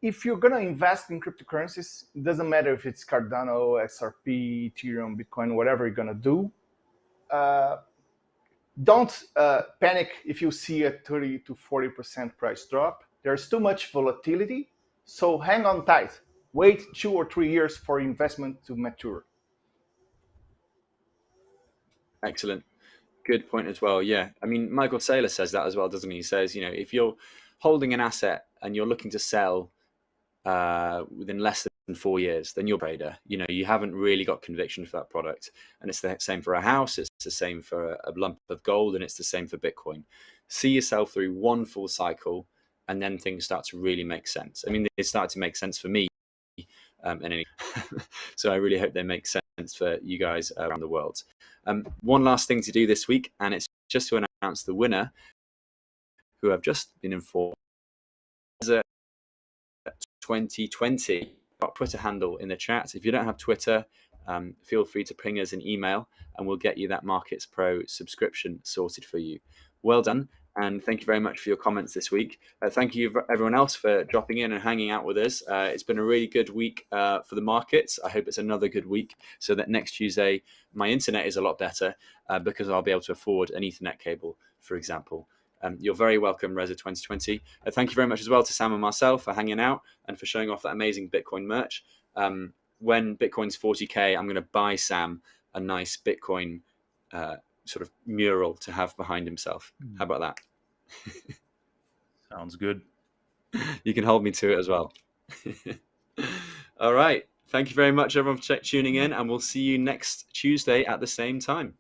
if you're going to invest in cryptocurrencies, it doesn't matter if it's Cardano, XRP, Ethereum, Bitcoin, whatever you're going to do. Uh, don't uh, panic if you see a 30 to 40% price drop. There's too much volatility, so hang on tight. Wait two or three years for investment to mature. Excellent. Good point as well. Yeah. I mean, Michael Saylor says that as well, doesn't he? He says, you know, if you're holding an asset and you're looking to sell uh, within less than four years, then you're a trader. You know, you haven't really got conviction for that product. And it's the same for a house, it's the same for a lump of gold, and it's the same for Bitcoin. See yourself through one full cycle, and then things start to really make sense. I mean, they start to make sense for me. Um, and any, so I really hope they make sense for you guys around the world. Um, one last thing to do this week, and it's just to announce the winner, who I've just been informed 2020 Twitter handle in the chat. If you don't have Twitter, um, feel free to ping us an email and we'll get you that Markets Pro subscription sorted for you. Well done. And thank you very much for your comments this week. Uh, thank you, everyone else, for dropping in and hanging out with us. Uh, it's been a really good week uh, for the markets. I hope it's another good week so that next Tuesday my internet is a lot better uh, because I'll be able to afford an Ethernet cable, for example. Um, you're very welcome, Reza 2020. Uh, thank you very much as well to Sam and Marcel for hanging out and for showing off that amazing Bitcoin merch. Um, when Bitcoin's 40K, I'm going to buy Sam a nice Bitcoin uh, sort of mural to have behind himself. Hmm. How about that? Sounds good. You can hold me to it as well. All right. Thank you very much, everyone, for tuning in, and we'll see you next Tuesday at the same time.